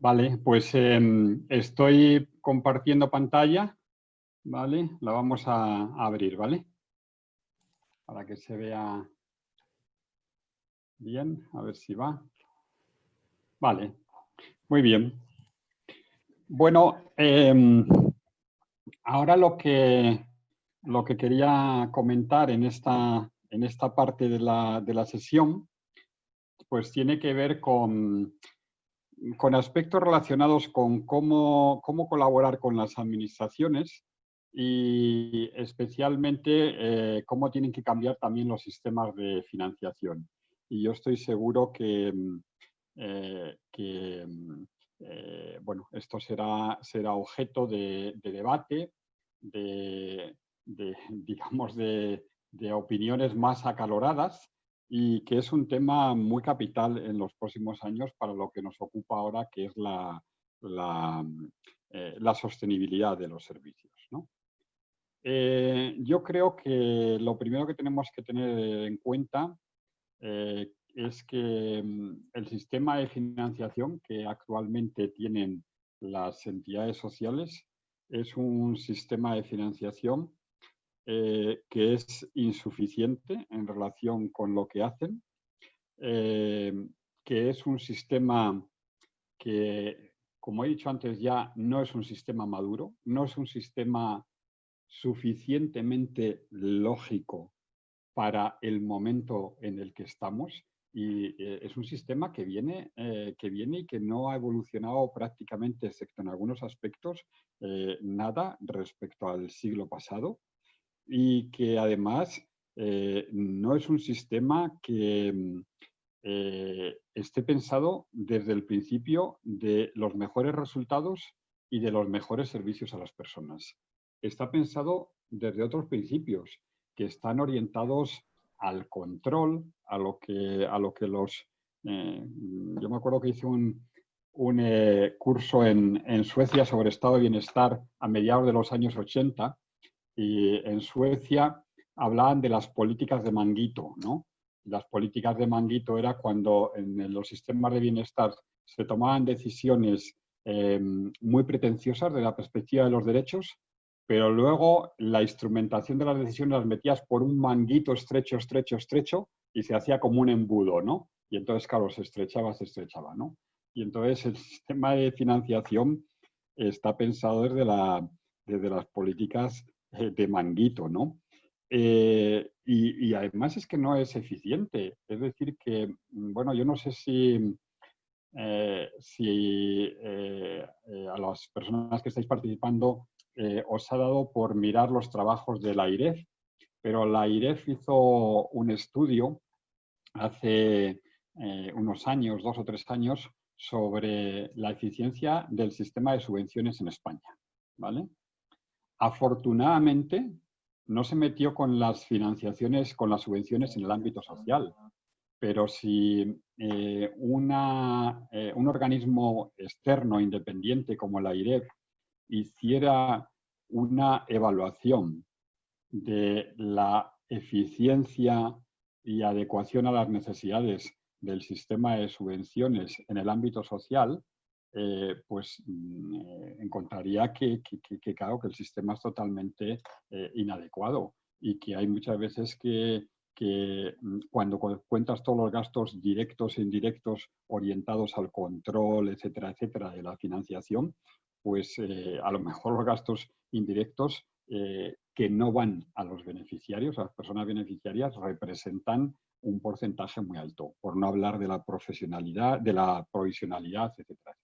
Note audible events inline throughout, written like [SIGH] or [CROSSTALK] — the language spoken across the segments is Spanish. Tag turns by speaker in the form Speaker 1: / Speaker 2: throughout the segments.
Speaker 1: Vale, pues em, estoy compartiendo pantalla, ¿vale? La vamos a, abrir, ¿vale? Para que se vea bien, a ver si va. Vale, muy bien. Bueno, em, ahora lo que, lo que quería comentar en esta, en esta parte de la, de la sesión, pues tiene que ver con con aspectos relacionados con cómo, cómo, colaborar con las administraciones y especialmente eh, cómo tienen que cambiar también los sistemas de financiación. Y yo estoy seguro que, mm, eh, mm, eh, bueno, esto será, será objeto de, debate, de, [LAUGHS] digamos, de opiniones más acaloradas y que es un tema muy capital en los próximos años para lo que nos ocupa ahora, que es la, la, eh, sostenibilidad de los servicios. Eh, yo creo que lo primero que tenemos que tener en cuenta eh, es que mm, el sistema de financiación que actualmente tienen las entidades sociales es un sistema de financiación eh, que es insuficiente en relación con lo que hacen, eh, que es un sistema que, como he dicho antes ya, no es un sistema maduro, no es un sistema suficientemente lógico para el momento en el que estamos y eh, es un sistema que viene, que viene y que no ha evolucionado prácticamente, excepto en algunos aspectos, nada respecto al siglo pasado y que además eh, no es un sistema que mm, eh, esté pensado desde el principio de los mejores resultados y de los mejores servicios a las personas. Está pensado desde otros principios que están orientados al control, a lo que, a lo que los... Eh, yo me acuerdo que hice un, un curso en, en Suecia sobre estado de bienestar a mediados de los años 80 y en Suecia hablaban de las políticas de manguito, ¿no? Las políticas de manguito era cuando en los sistemas de bienestar se tomaban decisiones eh, muy pretenciosas de la perspectiva de los derechos, pero luego la instrumentación de las decisiones las metías por un manguito estrecho, estrecho, estrecho y se hacía como un embudo, ¿no? Y entonces, claro, se estrechaba, se estrechaba, ¿no? Y entonces el [LAUGHS] sistema de financiación está pensado desde, la, desde las políticas eh, de manguito, ¿no? Eh, y, además es que no es eficiente. Es decir que, mm, bueno, yo no sé si, eh, si a las personas que estáis participando os ha dado por mirar los trabajos de la IREF, pero la IREF hizo un estudio hace unos años, dos o tres años, sobre la eficiencia del sistema de subvenciones en España. ¿vale? Afortunadamente, no se metió con las financiaciones, con las subvenciones en el ámbito social, pero si eh, eh, un organismo externo independiente como la IREF hiciera una evaluación de la eficiencia y adecuación a las necesidades del sistema de subvenciones en el ámbito social, eh, pues mm, eh, encontraría que, que, que el sistema es totalmente eh, inadecuado y que hay muchas veces que, mm, cuando cuentas todos los gastos directos e indirectos orientados al control, etcétera, etcétera, de la financiación, pues a lo mejor los gastos indirectos que no van a los beneficiarios, a las personas beneficiarias, representan un porcentaje muy alto, por no hablar de la profesionalidad, de la provisionalidad, etcétera.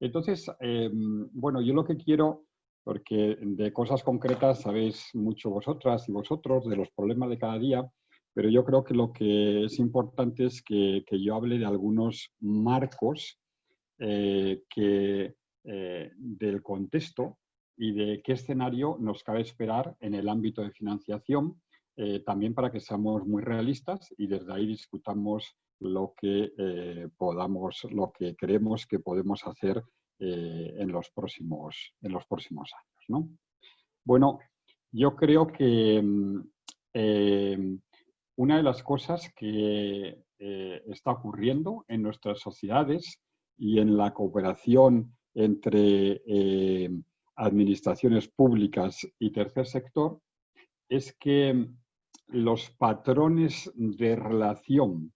Speaker 1: Entonces, em, bueno, yo lo que quiero, porque de cosas concretas sabéis mucho vosotras y vosotros, de los problemas de cada día, pero yo creo que lo que es importante es que, yo hable de algunos marcos eh, que, eh, del contexto y de qué escenario nos cabe esperar en el ámbito de financiación, eh, también para que seamos muy realistas y desde ahí discutamos lo que eh, podamos, lo que creemos que podemos hacer eh, en, los próximos, en los próximos años. Bueno, yo creo que mm, eh, una de las cosas que está ocurriendo en nuestras sociedades y en la cooperación entre eh, administraciones públicas y tercer sector es que los patrones de relación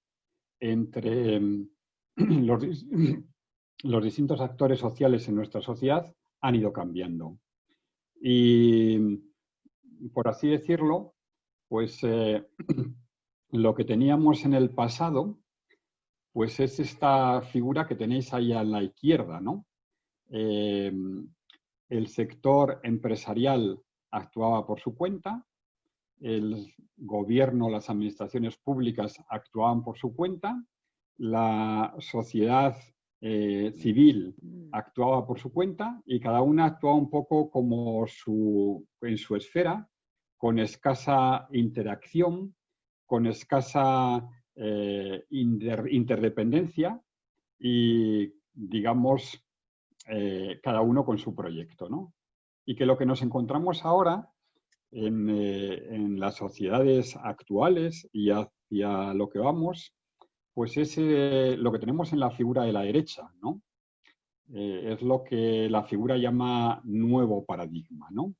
Speaker 1: entre [CLEARS THROAT] los, [CLEARS THROAT] los distintos actores sociales en nuestra sociedad han ido cambiando. Y, por así decirlo, pues eh, [CLEARS THROAT] lo que teníamos en el pasado, pues es esta figura que tenéis ahí a la izquierda, ¿no? Eh, el sector empresarial actuaba por su cuenta, el gobierno, las administraciones públicas actuaban por su cuenta, la sociedad eh, civil mm. actuaba por su cuenta y cada una actuaba un poco como su, en su esfera, con escasa interacción, con escasa eh, interdependencia y, digamos, eh, cada uno con su proyecto. ¿no? Y que lo que nos encontramos ahora en, en las sociedades actuales y hacia lo que vamos pues es eh, lo que tenemos en la figura de la derecha, ¿no? Eh, es lo que la figura llama nuevo paradigma, ¿no?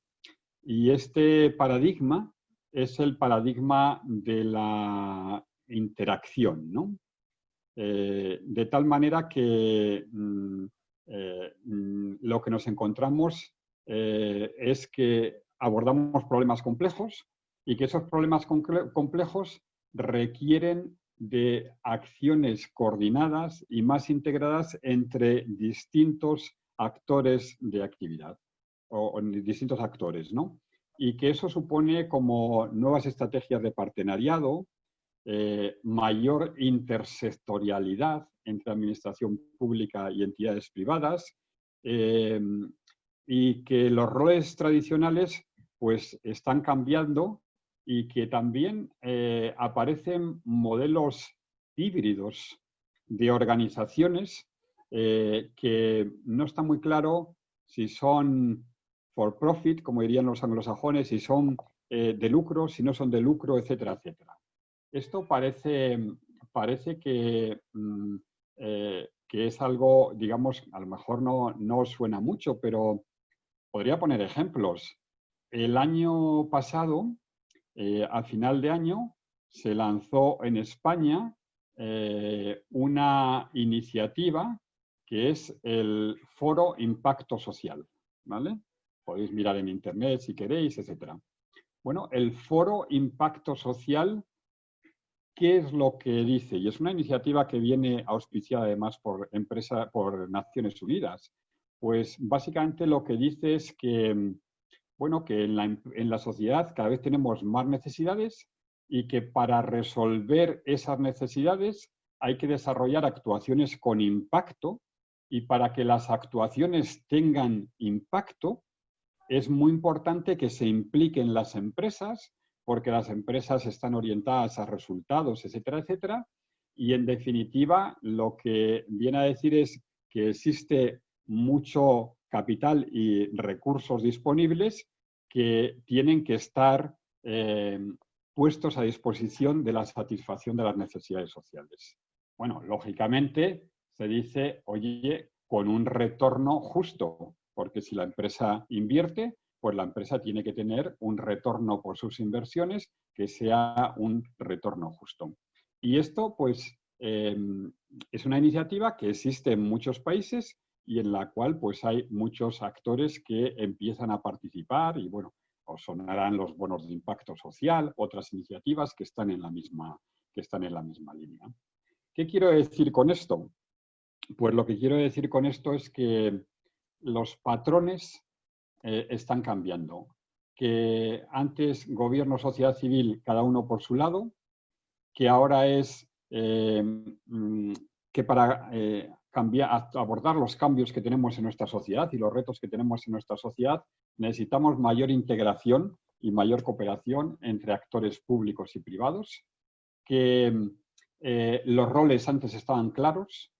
Speaker 1: Y este paradigma es el paradigma de la interacción, ¿no? Eh, de tal manera que mm, mm, lo que nos encontramos es que abordamos problemas complejos y que esos problemas complejos requieren de acciones coordinadas y más integradas entre distintos actores de actividad, o, distintos actores, ¿no? Y que eso supone como nuevas estrategias de partenariado, eh, mayor intersectorialidad entre administración pública y entidades privadas, eh, y que los roles tradicionales pues están cambiando y que también eh, aparecen modelos híbridos de organizaciones eh, que no está muy claro si son for profit, como dirían los anglosajones, si son eh, de lucro, si no son de lucro, etcétera, etcétera. Esto parece, parece que, mm, que es algo, digamos, a lo mejor no, no suena mucho, pero podría poner ejemplos. El año pasado eh, a final de año se lanzó en España eh, una iniciativa que es el Foro Impacto Social. ¿vale? Podéis mirar en internet si queréis, etc. Bueno, el Foro Impacto Social, ¿qué es lo que dice? Y es una iniciativa que viene auspiciada además por, empresa, por Naciones Unidas. Pues básicamente lo que dice es que bueno, que en la, sociedad cada vez tenemos más necesidades y que para resolver esas necesidades hay que desarrollar actuaciones con impacto y para que las actuaciones tengan impacto es muy importante que se impliquen las empresas porque las empresas están orientadas a resultados, etcétera, etcétera. Y en definitiva, lo que viene a decir es que existe mucho capital y recursos disponibles que tienen que estar eh, puestos a disposición de la satisfacción de las necesidades sociales. Bueno, lógicamente se dice, oye, con un retorno justo, porque si la empresa invierte, pues la empresa tiene que tener un retorno por sus inversiones que sea un retorno justo. Y esto, pues, eh, es una iniciativa que existe en muchos países y en la cual pues hay muchos actores que empiezan a participar y bueno, os sonarán los bonos de impacto social, otras iniciativas que están en la misma, que están en la misma línea. ¿Qué quiero decir con esto? Pues lo que quiero decir con esto es que los patrones eh, están cambiando. Que antes gobierno, sociedad civil, cada uno por su lado, que ahora es eh, mm, que para eh, abordar los cambios que tenemos en nuestra sociedad y los retos que tenemos en nuestra sociedad, necesitamos mayor integración y mayor cooperación entre actores públicos y privados, que eh, los roles antes estaban claros,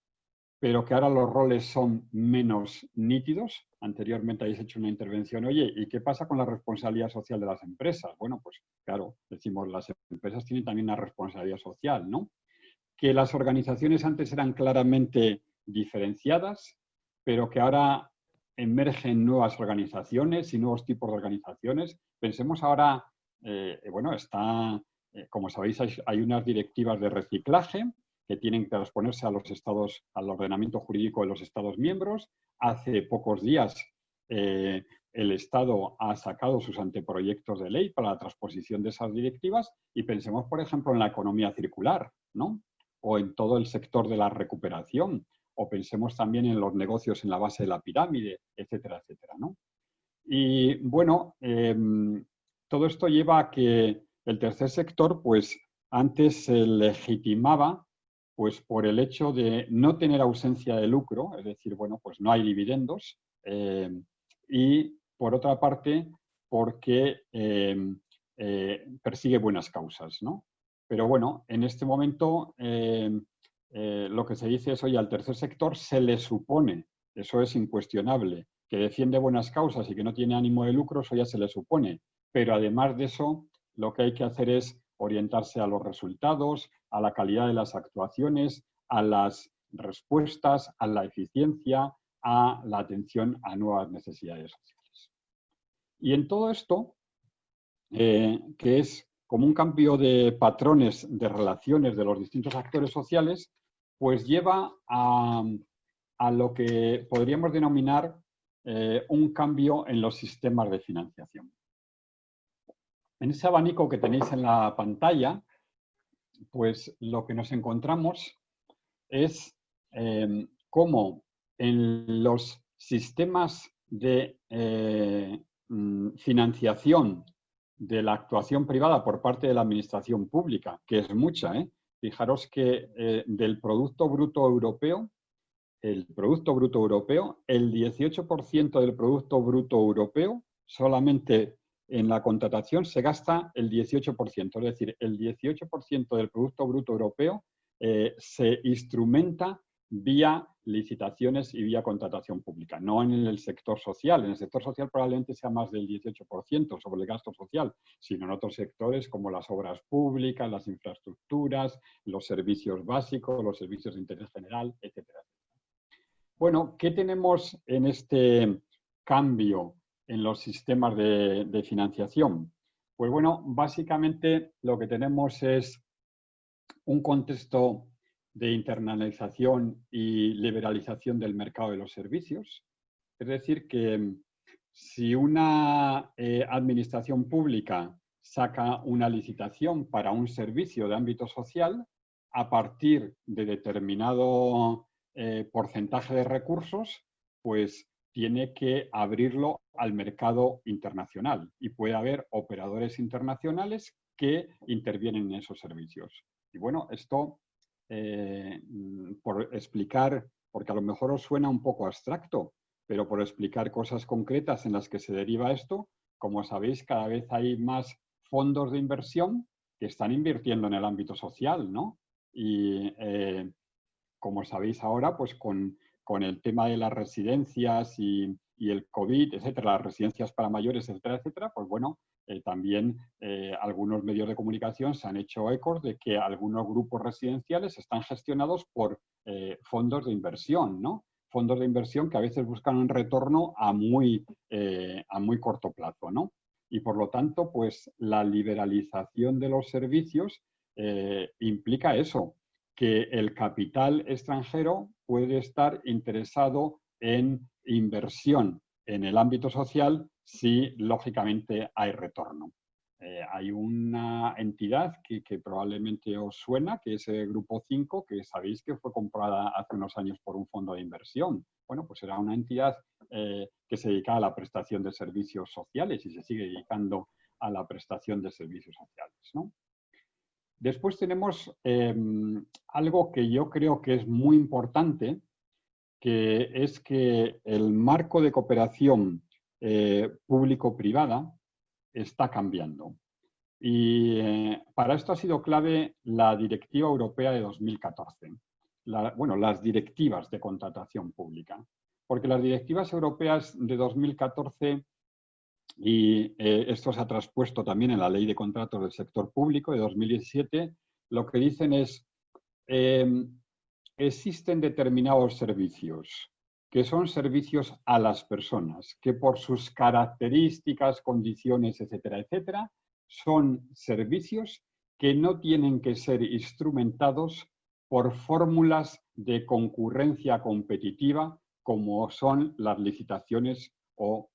Speaker 1: pero que ahora los roles son menos nítidos. Anteriormente habéis hecho una intervención, oye, ¿y qué pasa con la responsabilidad social de las empresas? Bueno, pues claro, decimos, las empresas tienen también una responsabilidad social, ¿no? Que las organizaciones antes eran claramente diferenciadas, pero que ahora emergen nuevas organizaciones y nuevos tipos de organizaciones. Pensemos ahora, eh, bueno, está, eh, como sabéis, hay, unas directivas de reciclaje que tienen que transponerse a los estados, al ordenamiento jurídico de los estados miembros. Hace pocos días eh, el Estado ha sacado sus anteproyectos de ley para la transposición de esas directivas y pensemos, por ejemplo, en la economía circular, ¿no? O en todo el sector de la recuperación, o pensemos también en los negocios en la base de la pirámide, etcétera, etcétera, ¿no? Y bueno, em, todo esto lleva a que el tercer sector, pues antes se legitimaba pues por el hecho de no tener ausencia de lucro, es decir, bueno, pues no hay dividendos, em, y por otra parte, porque em, eh, persigue buenas causas, ¿no? Pero bueno, en este momento eh, lo que se dice es, oye, al tercer sector se le supone, eso es incuestionable, que defiende buenas causas y que no tiene ánimo de lucro, eso ya se le supone. Pero además de eso, lo que hay que hacer es orientarse a los resultados, a la calidad de las actuaciones, a las respuestas, a la eficiencia, a la atención a nuevas necesidades sociales. Y en todo esto, eh, que es como un cambio de patrones de relaciones de los distintos actores sociales, pues lleva a, lo que podríamos denominar eh, un cambio en los sistemas de financiación. En ese abanico que tenéis en la pantalla, pues lo que nos encontramos es eh, cómo en los sistemas de eh, mm, financiación de la actuación privada por parte de la administración pública, que es mucha, ¿eh? Fijaros que eh, del Producto Bruto Europeo, el Producto Bruto Europeo, el 18% del Producto Bruto Europeo solamente en la contratación se gasta el 18%, es decir, el 18% del Producto Bruto Europeo se instrumenta vía licitaciones y vía contratación pública, no en el sector social. En el sector social probablemente sea más del 18% sobre el gasto social, sino en otros sectores como las obras públicas, las infraestructuras, los servicios básicos, los servicios de interés general, etcétera. Bueno, ¿qué tenemos en este cambio en los sistemas de, de financiación? Pues bueno, básicamente lo que tenemos es un contexto de internalización y liberalización del mercado de los servicios. Es decir, que mm, si una eh, administración pública saca una licitación para un servicio de ámbito social, a partir de determinado eh, porcentaje de recursos, pues tiene que abrirlo al mercado internacional y puede haber operadores internacionales que intervienen en esos servicios. Y bueno, esto eh, mm, por explicar, porque a lo mejor os suena un poco abstracto, pero por explicar cosas concretas en las que se deriva esto, como sabéis, cada vez hay más fondos de inversión que están invirtiendo en el ámbito social, ¿no? Y eh, como sabéis ahora, pues con, con, el tema de las residencias y, y el COVID, etcétera, las residencias para mayores, etcétera, etcétera, pues bueno, eh, también eh, algunos medios de comunicación se han hecho ecos de que algunos grupos residenciales están gestionados por eh, fondos de inversión, ¿no? Fondos de inversión que a veces buscan un retorno a muy, a muy corto plazo, ¿no? Y por lo tanto, pues la liberalización de los servicios implica eso, que el capital extranjero puede estar interesado en inversión en el ámbito social si lógicamente hay retorno. Eh, hay una entidad que, probablemente os suena, que es el Grupo 5, que sabéis que fue comprada hace unos años por un fondo de inversión. Bueno, pues era una entidad eh, que se dedicaba a la prestación de servicios sociales y se sigue dedicando a la prestación de servicios sociales. Después tenemos em, algo que yo creo que es muy importante, que es que el marco de cooperación eh, público-privada está cambiando. Y eh, para esto ha sido clave la Directiva Europea de 2014. bueno, las directivas de contratación pública. Porque las directivas europeas de 2014, y eh, esto se ha traspuesto también en la Ley de Contratos del Sector Público de 2017, lo que dicen es, existen determinados servicios que son servicios a las personas, que por sus características, condiciones, etcétera, etcétera, son servicios que no tienen que ser instrumentados por fórmulas de concurrencia competitiva como son las licitaciones o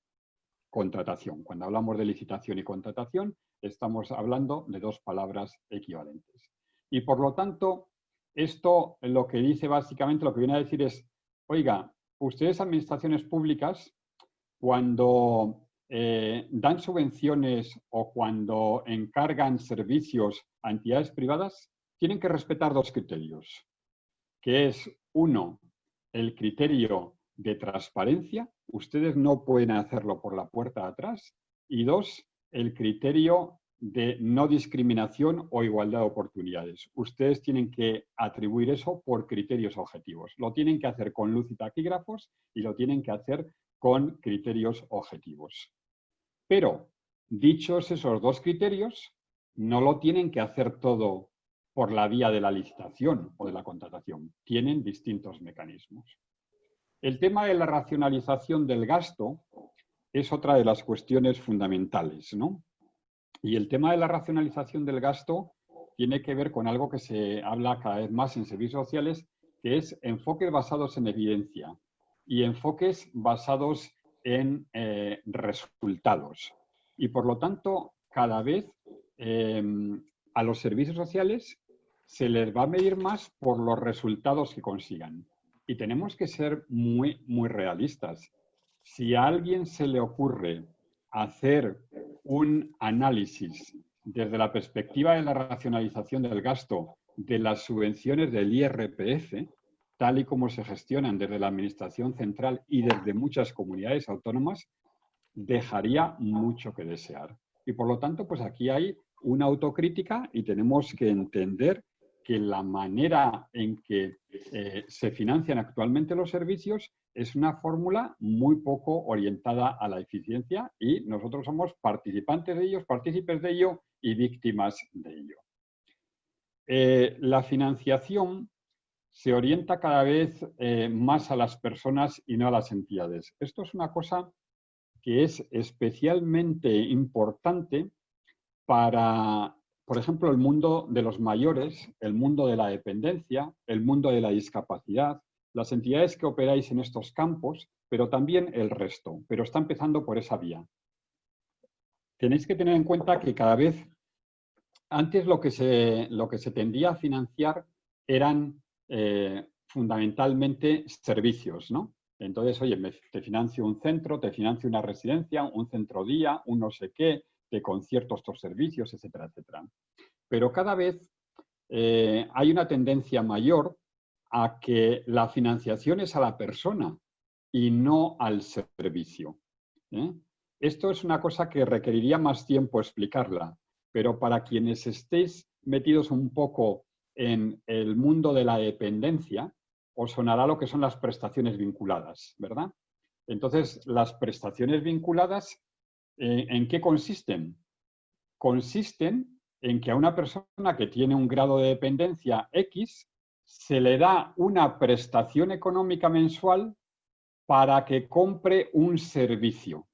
Speaker 1: contratación. Cuando hablamos de licitación y contratación, estamos hablando de dos palabras equivalentes. Y por lo tanto, esto lo que dice básicamente, lo que viene a decir es, oiga, ustedes administraciones públicas, cuando eh, dan subvenciones o cuando encargan servicios a entidades privadas, tienen que respetar dos criterios, que es, uno, el criterio de transparencia, ustedes no pueden hacerlo por la puerta de atrás, y dos, el criterio de no discriminación o igualdad de oportunidades. Ustedes tienen que atribuir eso por criterios objetivos. Lo tienen que hacer con luz y taquígrafos y lo tienen que hacer con criterios objetivos. Pero, dichos esos dos criterios, no lo tienen que hacer todo por la vía de la licitación o de la contratación. Tienen distintos mecanismos. El tema de la racionalización del gasto es otra de las cuestiones fundamentales, ¿no? Y el tema de la racionalización del gasto tiene que ver con algo que se habla cada vez más en servicios sociales, que es enfoques basados en evidencia y enfoques basados en eh, resultados. Y por lo tanto, cada vez em, a los servicios sociales se les va a medir más por los resultados que consigan. Y tenemos que ser muy, muy realistas. Si a alguien se le ocurre hacer un análisis desde la perspectiva de la racionalización del gasto de las subvenciones del IRPF, tal y como se gestionan desde la Administración Central y desde muchas comunidades autónomas, dejaría mucho que desear. Y por lo tanto, pues aquí hay una autocrítica y tenemos que entender que la manera en que eh, se financian actualmente los servicios es una fórmula muy poco orientada a la eficiencia y nosotros somos participantes de ellos, partícipes de ello y víctimas de ello. Eh, la financiación se orienta cada vez eh, más a las personas y no a las entidades. Esto es una cosa que es especialmente importante para por ejemplo, el mundo de los mayores, el mundo de la dependencia, el mundo de la discapacidad, las entidades que operáis en estos campos, pero también el resto, pero está empezando por esa vía. Tenéis que tener en cuenta que cada vez, antes lo que se, lo que se tendía a financiar eran eh, fundamentalmente servicios, ¿no? Entonces, oye, te financio un centro, te financio una residencia, un centro día, un no sé qué, de conciertos, estos servicios, etcétera, etcétera. Pero cada vez eh, hay una tendencia mayor a que la financiación es a la persona y no al servicio. ¿eh? Esto es una cosa que requeriría más tiempo explicarla, pero para quienes estéis metidos un poco en el mundo de la dependencia, os sonará lo que son las prestaciones vinculadas, ¿verdad? Entonces, las prestaciones vinculadas ¿En qué consisten? Consisten en que a una persona que tiene un grado de dependencia X se le da una prestación económica mensual para que compre un servicio.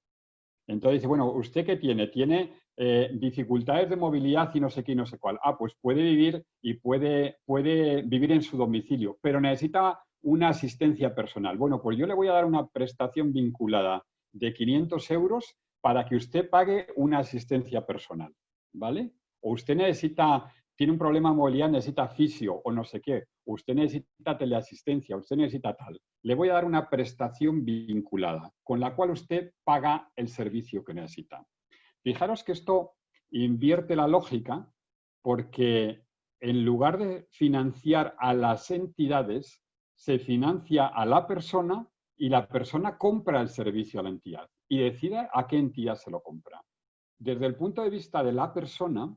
Speaker 1: Entonces dice, bueno, ¿usted qué tiene? Tiene eh, dificultades de movilidad y no sé qué y no sé cuál. Ah, pues puede vivir y puede, puede vivir en su domicilio, pero necesita una asistencia personal. Bueno, pues yo le voy a dar una prestación vinculada de 500 euros para que usted pague una asistencia personal, ¿vale? O usted necesita, tiene un problema de movilidad, necesita fisio o no sé qué, usted necesita teleasistencia, usted necesita tal. Le voy a dar una prestación vinculada, con la cual usted paga el servicio que necesita. Fijaros que esto invierte la lógica porque en lugar de financiar a las entidades, se financia a la persona y la persona compra el servicio a la entidad y decide a qué entidad se lo compra. Desde el punto de vista de la persona,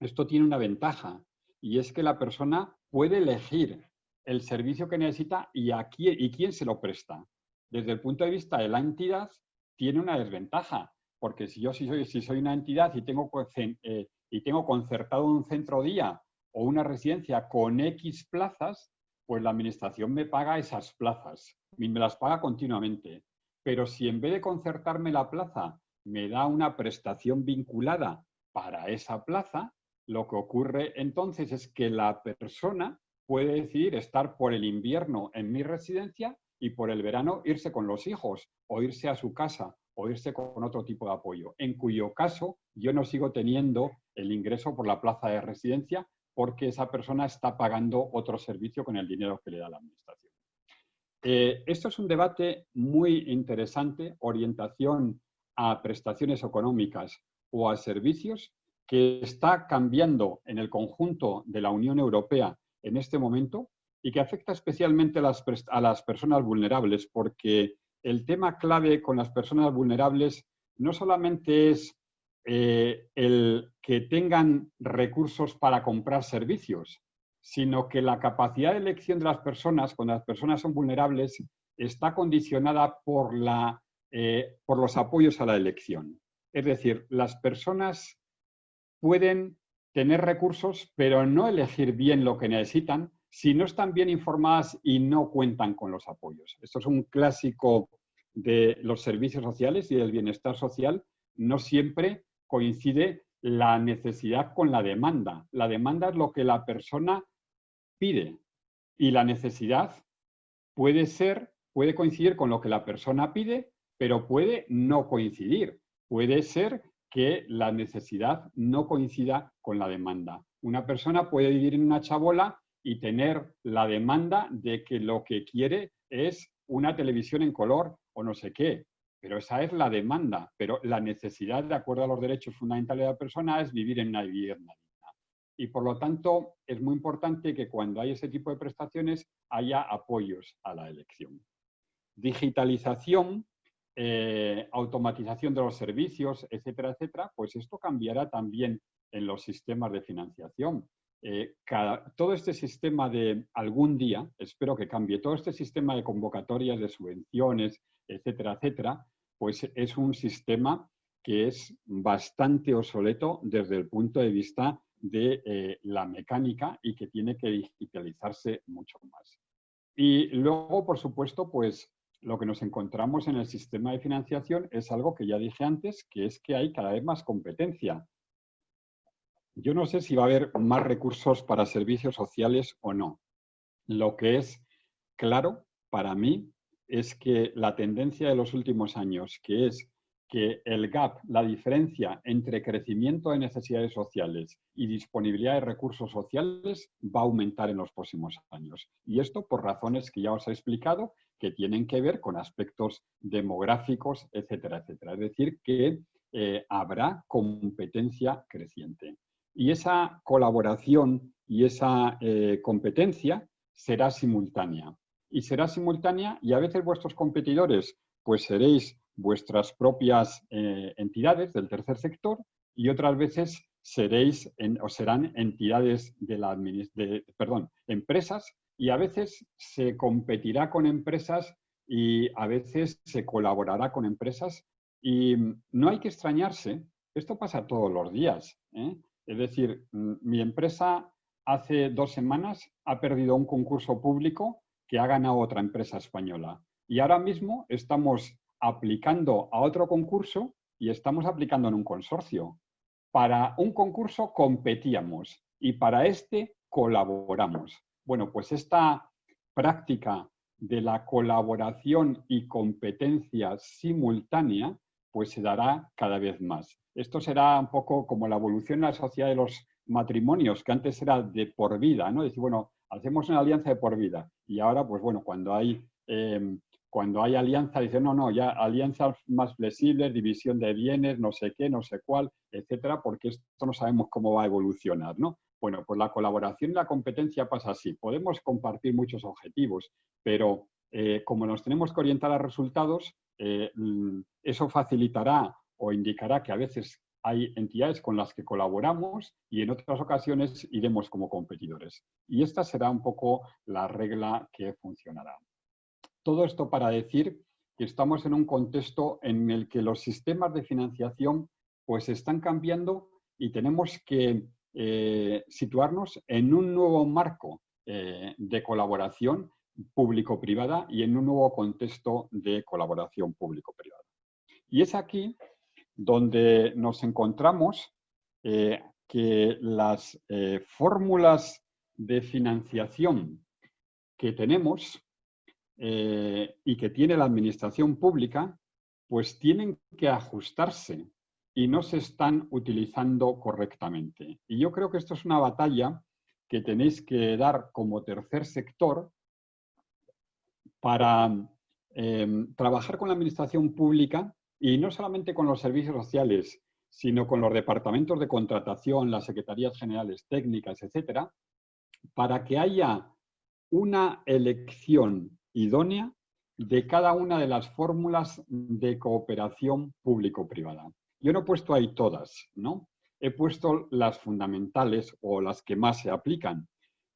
Speaker 1: esto tiene una ventaja y es que la persona puede elegir el servicio que necesita y, a quién se lo presta. Desde el punto de vista de la entidad, tiene una desventaja, porque si yo si soy, si soy una entidad y tengo, eh, y tengo concertado un centro día o una residencia con X plazas, pues la administración me paga esas plazas, me las paga continuamente. Pero si en vez de concertarme la plaza me da una prestación vinculada para esa plaza, lo que ocurre entonces es que la persona puede decidir estar por el invierno en mi residencia y por el verano irse con los hijos o irse a su casa o irse con otro tipo de apoyo, en cuyo caso yo no sigo teniendo el ingreso por la plaza de residencia porque esa persona está pagando otro servicio con el dinero que le da la administración. Eh, esto es un debate muy interesante, orientación a prestaciones económicas o a servicios, que está cambiando en el conjunto de la Unión Europea en este momento y que afecta especialmente a las, personas vulnerables, porque el tema clave con las personas vulnerables no solamente es eh, el que tengan recursos para comprar servicios, sino que la capacidad de elección de las personas, cuando las personas son vulnerables, está condicionada por, la, eh, por los apoyos a la elección. Es decir, las personas pueden tener recursos, pero no elegir bien lo que necesitan si no están bien informadas y no cuentan con los apoyos. Esto es un clásico de los servicios sociales y del bienestar social. No siempre coincide la necesidad con la demanda. La demanda es lo que la persona pide y la necesidad puede ser, puede coincidir con lo que la persona pide, pero puede no coincidir. Puede ser que la necesidad no coincida con la demanda. Una persona puede vivir en una chabola y tener la demanda de que lo que quiere es una televisión en color o no sé qué. Pero esa es la demanda. Pero la necesidad, de acuerdo a los derechos fundamentales de la persona, es vivir en una vivienda. Y por lo tanto, es muy importante que cuando hay ese tipo de prestaciones haya apoyos a la elección. Digitalización, eh, automatización de los servicios, etcétera, etcétera, pues esto cambiará también en los sistemas de financiación. Eh, todo este sistema de algún día, espero que cambie, todo este sistema de convocatorias, de subvenciones, etcétera, etcétera, pues es un sistema que es bastante obsoleto desde el punto de vista de eh, la mecánica y que tiene que digitalizarse mucho más. Y luego, por supuesto, pues lo que nos encontramos en el sistema de financiación es algo que ya dije antes, que es que hay cada vez más competencia. Yo no sé si va a haber más recursos para servicios sociales o no. Lo que es claro para mí es que la tendencia de los últimos años, que es que el gap, la diferencia entre crecimiento de necesidades sociales y disponibilidad de recursos sociales va a aumentar en los próximos años. Y esto por razones que ya os he explicado, que tienen que ver con aspectos demográficos, etcétera, etcétera. Es decir, que eh, habrá competencia creciente. Y esa colaboración y esa eh, competencia será simultánea. Y será simultánea y a veces vuestros competidores pues seréis vuestras propias eh, entidades del tercer sector y otras veces seréis o serán entidades de la de, perdón, empresas y a veces se competirá con empresas y a veces se colaborará con empresas y no hay que extrañarse, esto pasa todos los días. ¿eh? Es decir, mm, mi empresa hace dos semanas ha perdido un concurso público que ha ganado otra empresa española. Y ahora mismo estamos aplicando a otro concurso y estamos aplicando en un consorcio. Para un concurso competíamos y para este colaboramos. Bueno, pues esta práctica de la colaboración y competencia simultánea pues se dará cada vez más. Esto será un poco como la evolución en la sociedad de los matrimonios, que antes era de por vida, ¿no? Decir, bueno, hacemos una alianza de por vida. Y ahora, pues bueno, cuando hay, em, cuando hay alianza, dicen, no, no, ya alianzas más flexibles, división de bienes, no sé qué, no sé cuál, etcétera, porque esto no sabemos cómo va a evolucionar, ¿no? Bueno, pues la colaboración y la competencia pasa así. Podemos compartir muchos objetivos, pero eh, como nos tenemos que orientar a resultados, eh, mm, eso facilitará o indicará que a veces hay entidades con las que colaboramos y en otras ocasiones iremos como competidores. Y esta será un poco la regla que funcionará. Todo esto para decir que estamos en un contexto en el que los sistemas de financiación pues están cambiando y tenemos que eh, situarnos en un nuevo marco eh, de colaboración público-privada y en un nuevo contexto de colaboración público-privada. Y es aquí donde nos encontramos eh, que las fórmulas de financiación que tenemos y que tiene la administración pública, pues tienen que ajustarse y no se están utilizando correctamente. Y yo creo que esto es una batalla que tenéis que dar como tercer sector para em, trabajar con la administración pública y no solamente con los servicios sociales, sino con los departamentos de contratación, las secretarías generales técnicas, etcétera, para que haya una elección idónea de cada una de las fórmulas de cooperación público-privada. Yo no he puesto ahí todas, ¿no? he puesto las fundamentales o las que más se aplican.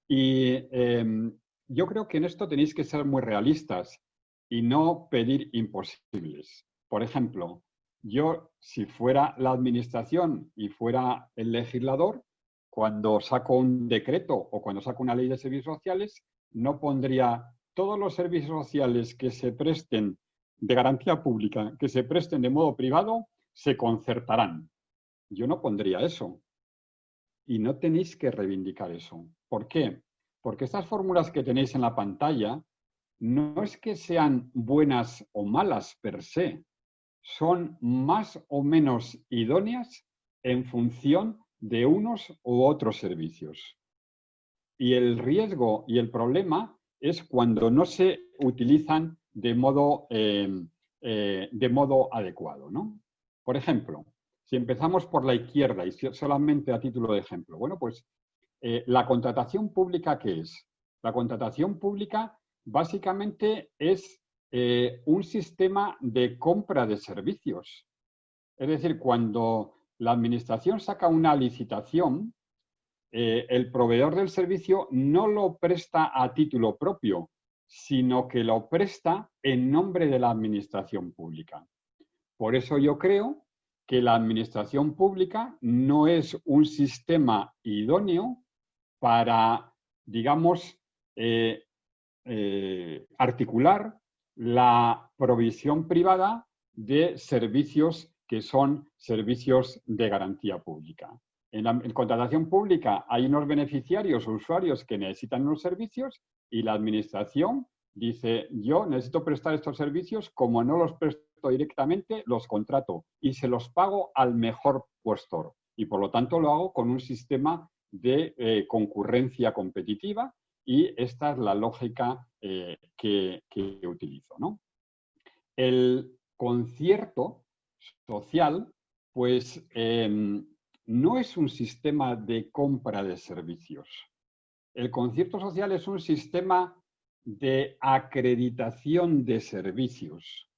Speaker 1: Y em, yo creo que en esto tenéis que ser muy realistas y no pedir imposibles. Por ejemplo, yo si fuera la administración y fuera el legislador, cuando saco un decreto o cuando saco una ley de servicios sociales, no pondría todos los servicios sociales que se presten de garantía pública, que se presten de modo privado, se concertarán. Yo no pondría eso. Y no tenéis que reivindicar eso. ¿Por qué? Porque estas fórmulas que tenéis en la pantalla no es que sean buenas o malas per se, son más o menos idóneas en función de unos u otros servicios. Y el riesgo y el problema es cuando no se utilizan de modo, eh, eh, de modo adecuado. ¿no? Por ejemplo, si empezamos por la izquierda y solamente a título de ejemplo, bueno, pues eh, la contratación pública, ¿qué es? La contratación pública básicamente es eh, un sistema de compra de servicios. Es decir, cuando la administración saca una licitación, eh, el proveedor del servicio no lo presta a título propio, sino que lo presta en nombre de la administración pública. Por eso yo creo que la administración pública no es un sistema idóneo para, digamos, eh, eh, articular la provisión privada de servicios que son servicios de garantía pública. En la contratación pública hay unos beneficiarios o usuarios que necesitan unos servicios y la administración dice, yo necesito prestar estos servicios, como no los presto directamente, los contrato y se los pago al mejor puestor. Y por lo tanto lo hago con un sistema de eh, concurrencia competitiva y esta es la lógica eh, que, utilizo. El concierto social, pues em, no es un sistema de compra de servicios. El concierto social es un sistema de acreditación de servicios.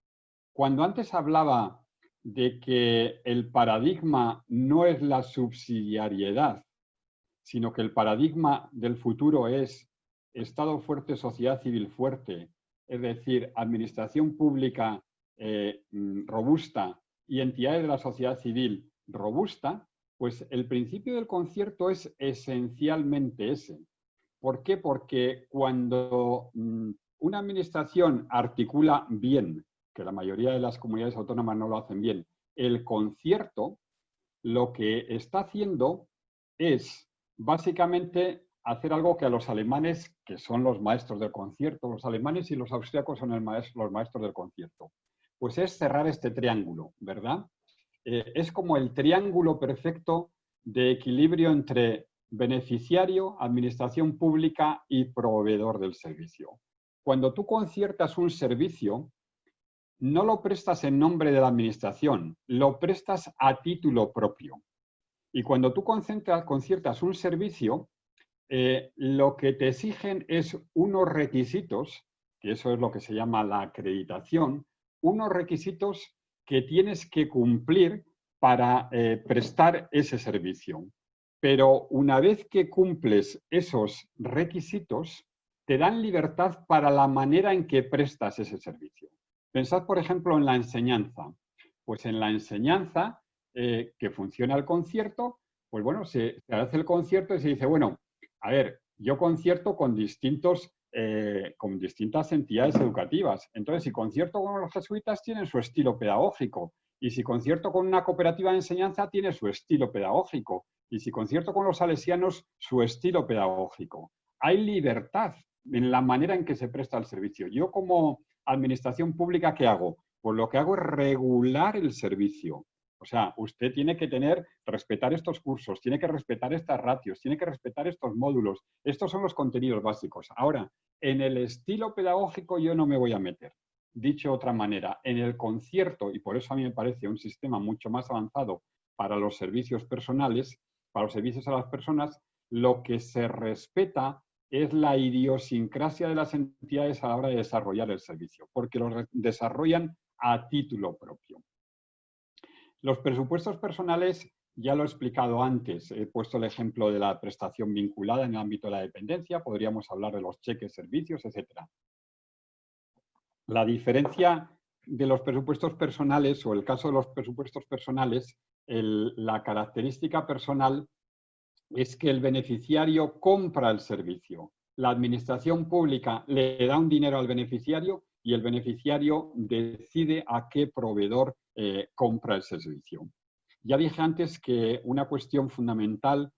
Speaker 1: Cuando antes hablaba de que el paradigma no es la subsidiariedad, sino que el paradigma del futuro es Estado fuerte, sociedad civil fuerte, es decir, administración pública eh, mm, robusta y entidades de la sociedad civil robusta, pues el principio del concierto es esencialmente ese. ¿Por qué? Porque cuando mm, una administración articula bien que la mayoría de las comunidades autónomas no lo hacen bien, el concierto lo que está haciendo es básicamente hacer algo que a los alemanes, que son los maestros del concierto, los alemanes y los austríacos son los maestros del concierto, pues es cerrar este triángulo, ¿verdad? Eh, es como el triángulo perfecto de equilibrio entre beneficiario, administración pública y proveedor del servicio. Cuando tú conciertas un servicio, no lo prestas en nombre de la administración, lo prestas a título propio. Y cuando tú conciertas un servicio, eh, lo que te exigen es unos requisitos, que eso es lo que se llama la acreditación, unos requisitos que tienes que cumplir para eh, prestar ese servicio. Pero una vez que cumples esos requisitos, te dan libertad para la manera en que prestas ese servicio. Pensad, por ejemplo, en la enseñanza. Pues en la enseñanza, eh, que funciona el concierto, pues bueno, se, hace el concierto y se dice, bueno, a ver, yo concierto con, distintos, eh, con distintas entidades educativas. Entonces, si concierto con los jesuitas, tienen su estilo pedagógico. Y si concierto con una cooperativa de enseñanza, tiene su estilo pedagógico. Y si concierto con los salesianos, su estilo pedagógico. Hay libertad en la manera en que se presta el servicio. Yo como administración pública, ¿qué hago? Pues lo que hago es regular el servicio. O sea, usted tiene que tener, respetar estos cursos, tiene que respetar estas ratios, tiene que respetar estos módulos. Estos son los contenidos básicos. Ahora, en el estilo pedagógico yo no me voy a meter. Dicho de otra manera, en el concierto, y por eso a mí me parece un sistema mucho más avanzado para los servicios personales, para los servicios a las personas, lo que se respeta es la idiosincrasia de las entidades a la hora de desarrollar el servicio, porque lo desarrollan a título propio. Los presupuestos personales, ya lo he explicado antes, he puesto el ejemplo de la prestación vinculada en el ámbito de la dependencia, podríamos hablar de los cheques, servicios, etc. La diferencia de los presupuestos personales, o el caso de los presupuestos personales, la característica personal es que el beneficiario compra el servicio. La administración pública le da un dinero al beneficiario y el beneficiario decide a qué proveedor eh, compra el servicio. Ya dije antes que una cuestión fundamental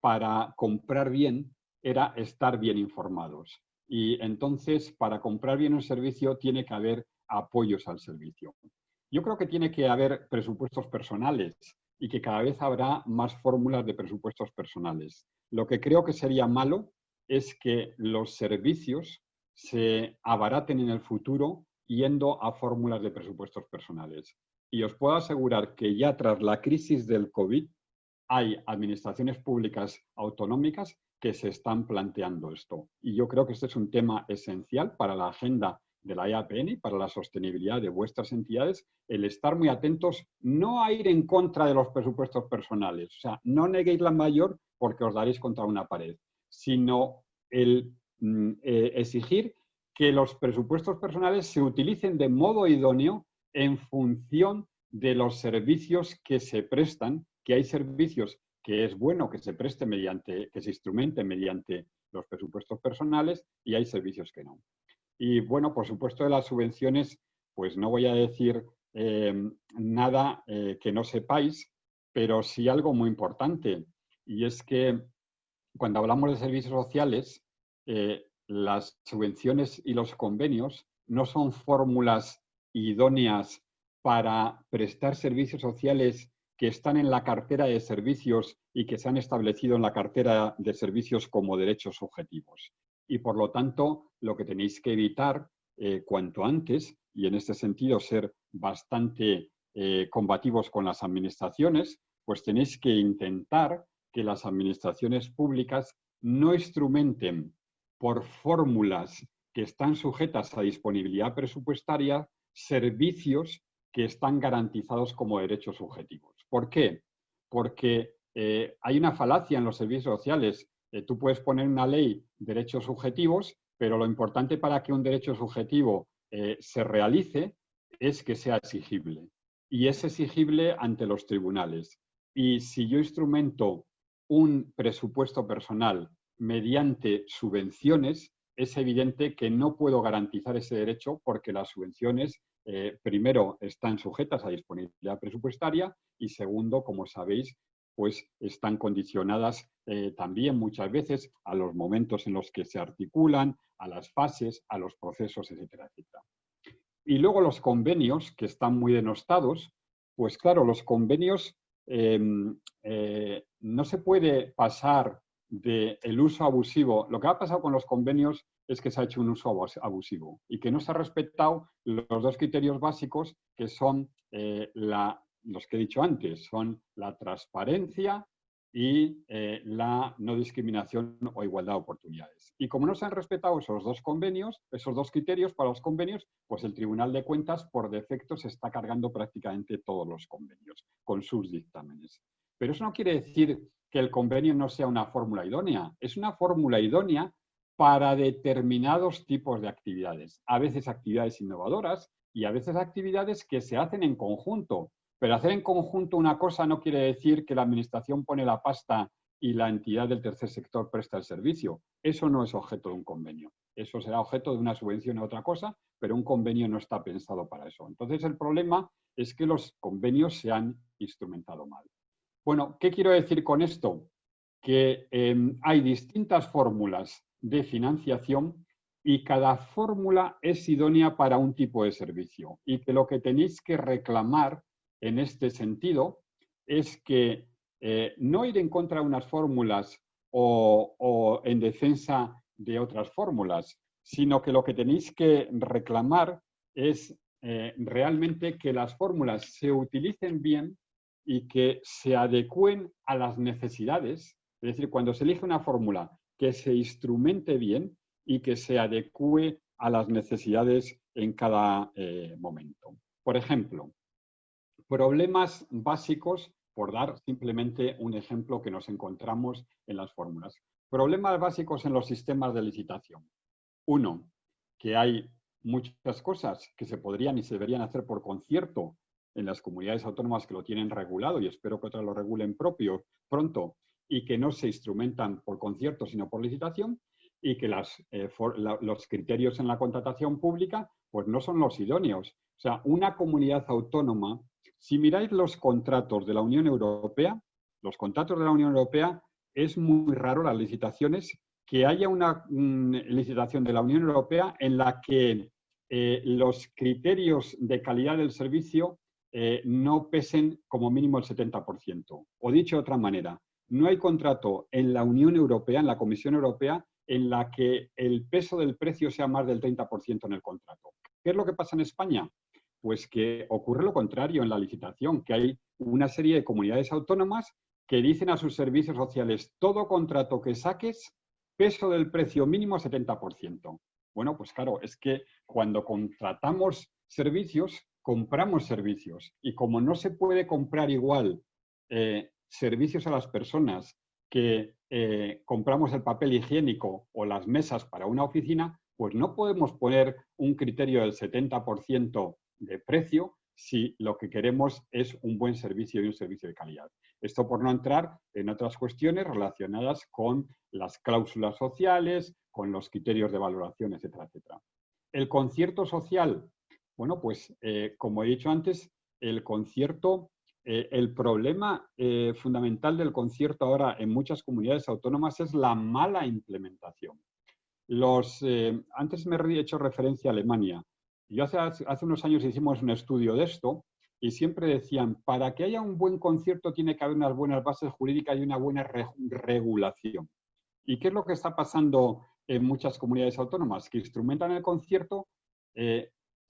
Speaker 1: para comprar bien era estar bien informados. Y entonces, para comprar bien un servicio, tiene que haber apoyos al servicio. Yo creo que tiene que haber presupuestos personales y que cada vez habrá más fórmulas de presupuestos personales. Lo que creo que sería malo es que los servicios se abaraten en el futuro yendo a fórmulas de presupuestos personales. Y os puedo asegurar que ya tras la crisis del COVID hay administraciones públicas autonómicas que se están planteando esto. Y yo creo que este es un tema esencial para la agenda de la EAPN y para la sostenibilidad de vuestras entidades, el estar muy atentos, no a ir en contra de los presupuestos personales, o sea, no neguéis la mayor porque os daréis contra una pared, sino el eh, exigir que los presupuestos personales se utilicen de modo idóneo en función de los servicios que se prestan, que hay servicios que es bueno que se preste mediante, que se instrumente mediante los presupuestos personales y hay servicios que no. Y bueno, por supuesto de las subvenciones, pues no voy a decir eh, nada eh, que no sepáis, pero sí algo muy importante, y es que cuando hablamos de servicios sociales, eh, las subvenciones y los convenios no son fórmulas idóneas para prestar servicios sociales que están en la cartera de servicios y que se han establecido en la cartera de servicios como derechos subjetivos y por lo tanto lo que tenéis que evitar eh, cuanto antes, y en este sentido ser bastante eh, combativos con las administraciones, pues tenéis que intentar que las administraciones públicas no instrumenten por fórmulas que están sujetas a disponibilidad presupuestaria servicios que están garantizados como derechos subjetivos. ¿Por qué? Porque eh, hay una falacia en los servicios sociales eh, tú puedes poner una ley derechos subjetivos, pero lo importante para que un derecho subjetivo eh, se realice es que sea exigible. Y es exigible ante los tribunales. Y si yo instrumento un presupuesto personal mediante subvenciones, es evidente que no puedo garantizar ese derecho porque las subvenciones, eh, primero, están sujetas a disponibilidad presupuestaria y segundo, como sabéis, pues están condicionadas eh, también muchas veces a los momentos en los que se articulan, a las fases, a los procesos, etcétera, etcétera. Y luego los convenios, que están muy denostados, pues claro, los convenios em, eh, no se puede pasar del uso abusivo. Lo que ha pasado con los convenios es que se ha hecho un uso abusivo y que no se ha respetado los dos criterios básicos que son eh, los que he dicho antes, son la transparencia y eh, la no discriminación o igualdad de oportunidades. Y como no se han respetado esos dos convenios, esos dos criterios para los convenios, pues el Tribunal de Cuentas por defecto se está cargando prácticamente todos los convenios con sus dictámenes. Pero eso no quiere decir que el convenio no sea una fórmula idónea. Es una fórmula idónea para determinados tipos de actividades. A veces actividades innovadoras y a veces actividades que se hacen en conjunto pero hacer en conjunto una cosa no quiere decir que la administración pone la pasta y la entidad del tercer sector presta el servicio. Eso no es objeto de un convenio. Eso será objeto de una subvención a otra cosa, pero un convenio no está pensado para eso. Entonces el problema es que los convenios se han instrumentado mal. Bueno, ¿qué quiero decir con esto? Que em, hay distintas fórmulas de financiación y cada fórmula es idónea para un tipo de servicio y que lo que tenéis que reclamar en este sentido es que eh, no ir en contra de unas fórmulas o, en defensa de otras fórmulas, sino que lo que tenéis que reclamar es eh, realmente que las fórmulas se utilicen bien y que se adecúen a las necesidades. Es decir, cuando se elige una fórmula que se instrumente bien y que se adecúe a las necesidades en cada eh, momento. Por ejemplo, problemas básicos por dar simplemente un ejemplo que nos encontramos en las fórmulas. Problemas básicos en los sistemas de licitación. Uno, que hay muchas cosas que se podrían y se deberían hacer por concierto en las comunidades autónomas que lo tienen regulado y espero que otras lo regulen propio pronto y que no se instrumentan por concierto sino por licitación y que eh, los criterios en la contratación pública pues no son los idóneos. O sea, una comunidad autónoma si miráis los contratos de la Unión Europea, los contratos de la Unión Europea, es muy raro las licitaciones que haya una mm, licitación de la Unión Europea en la que eh, los criterios de calidad del servicio eh, no pesen como mínimo el 70%. O dicho de otra manera, no hay contrato en la Unión Europea, en la Comisión Europea, en la que el peso del precio sea más del 30% en el contrato. ¿Qué es lo que pasa en España? Pues que ocurre lo contrario en la licitación, que hay una serie de comunidades autónomas que dicen a sus servicios sociales, todo contrato que saques, peso del precio mínimo 70%. Bueno, pues claro, es que cuando contratamos servicios, compramos servicios. Y como no se puede comprar igual eh, servicios a las personas que eh, compramos el papel higiénico o las mesas para una oficina, pues no podemos poner un criterio del 70% de precio si lo que queremos es un buen servicio y un servicio de calidad. Esto por no entrar en otras cuestiones relacionadas con las cláusulas sociales, con los criterios de valoración, etcétera, etcétera. El concierto social, bueno, pues eh, como he dicho antes, el concierto, eh, el problema eh, fundamental del concierto ahora en muchas comunidades autónomas es la mala implementación. Los, antes me he hecho referencia a Alemania. Yo hace, hace unos años hicimos un estudio de esto y siempre decían, para que haya un buen concierto tiene que haber unas buenas bases jurídicas y una buena regulación. ¿Y qué es lo que está pasando en muchas comunidades autónomas? Que instrumentan el concierto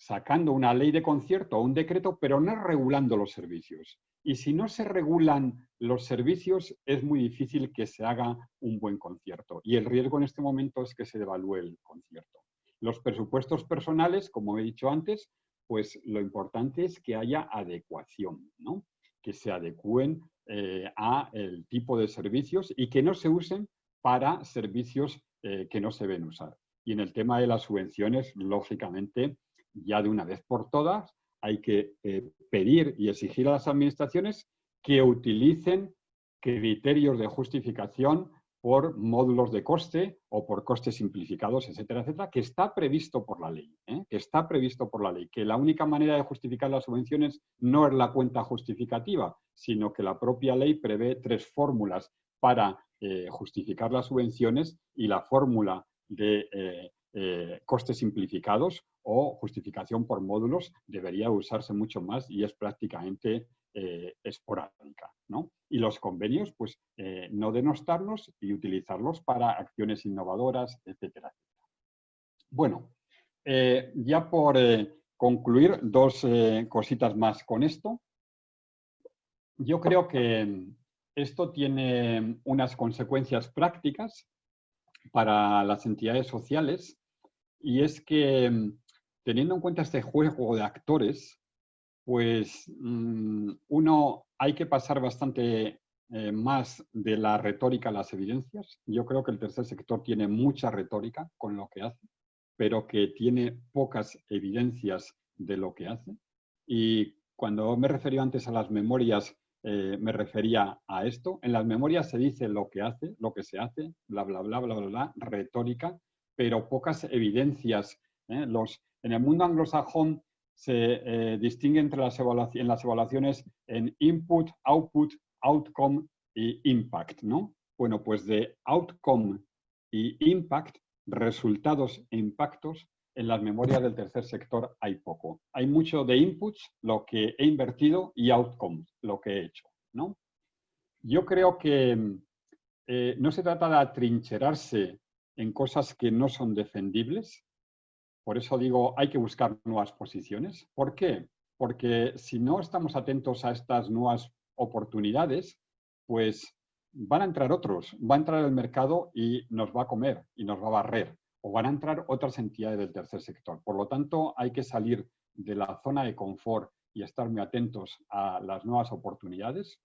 Speaker 1: sacando una ley de concierto o un decreto, pero no regulando los servicios. Y si no se regulan los servicios, es muy difícil que se haga un buen concierto. Y el riesgo en este momento es que se devalúe el concierto. Los presupuestos personales, como he dicho antes, pues lo importante es que haya adecuación, ¿no? que se adecúen eh, a el tipo de servicios y que no se usen para servicios eh, que no se ven usar. Y en el tema de las subvenciones, lógicamente, ya de una vez por todas, hay que eh, pedir y exigir a las administraciones que utilicen criterios de justificación por módulos de coste o por costes simplificados, etcétera, etcétera, que está previsto por la ley, ¿eh? que está previsto por la ley, que la única manera de justificar las subvenciones no es la cuenta justificativa, sino que la propia ley prevé tres fórmulas para eh, justificar las subvenciones y la fórmula de costes simplificados o justificación por módulos debería usarse mucho más y es prácticamente esporádica. ¿no? y los convenios, pues eh, no denostarlos y utilizarlos para acciones innovadoras, etcétera. Bueno, eh, ya por eh, concluir, dos cositas más con esto. Yo creo que esto tiene unas consecuencias prácticas para las entidades sociales y es que teniendo en cuenta este juego de actores, pues mm, uno hay que pasar bastante eh, más de la retórica a las evidencias. Yo creo que el tercer sector tiene mucha retórica con lo que hace, pero que tiene pocas evidencias de lo que hace. Y cuando me referí antes a las memorias eh, me refería a esto. En las memorias se dice lo que hace, lo que se hace, bla, bla, bla, bla, bla, bla retórica, pero pocas evidencias. ¿eh? Los, en el mundo anglosajón se eh, distingue entre las en las evaluaciones en input, output, outcome y impact, ¿no? Bueno, pues de outcome y impact, resultados e impactos, en las memorias del tercer sector hay poco. Hay mucho de inputs, lo que he invertido, y outcomes, lo que he hecho. ¿no? Yo creo que eh, no se trata de atrincherarse en cosas que no son defendibles. Por eso digo, hay que buscar nuevas posiciones. ¿Por qué? Porque si no estamos atentos a estas nuevas oportunidades, pues van a entrar otros, va a entrar el mercado y nos va a comer y nos va a barrer o van a entrar otras entidades del tercer sector. Por lo tanto, hay que salir de la zona de confort y estar muy atentos a las nuevas oportunidades.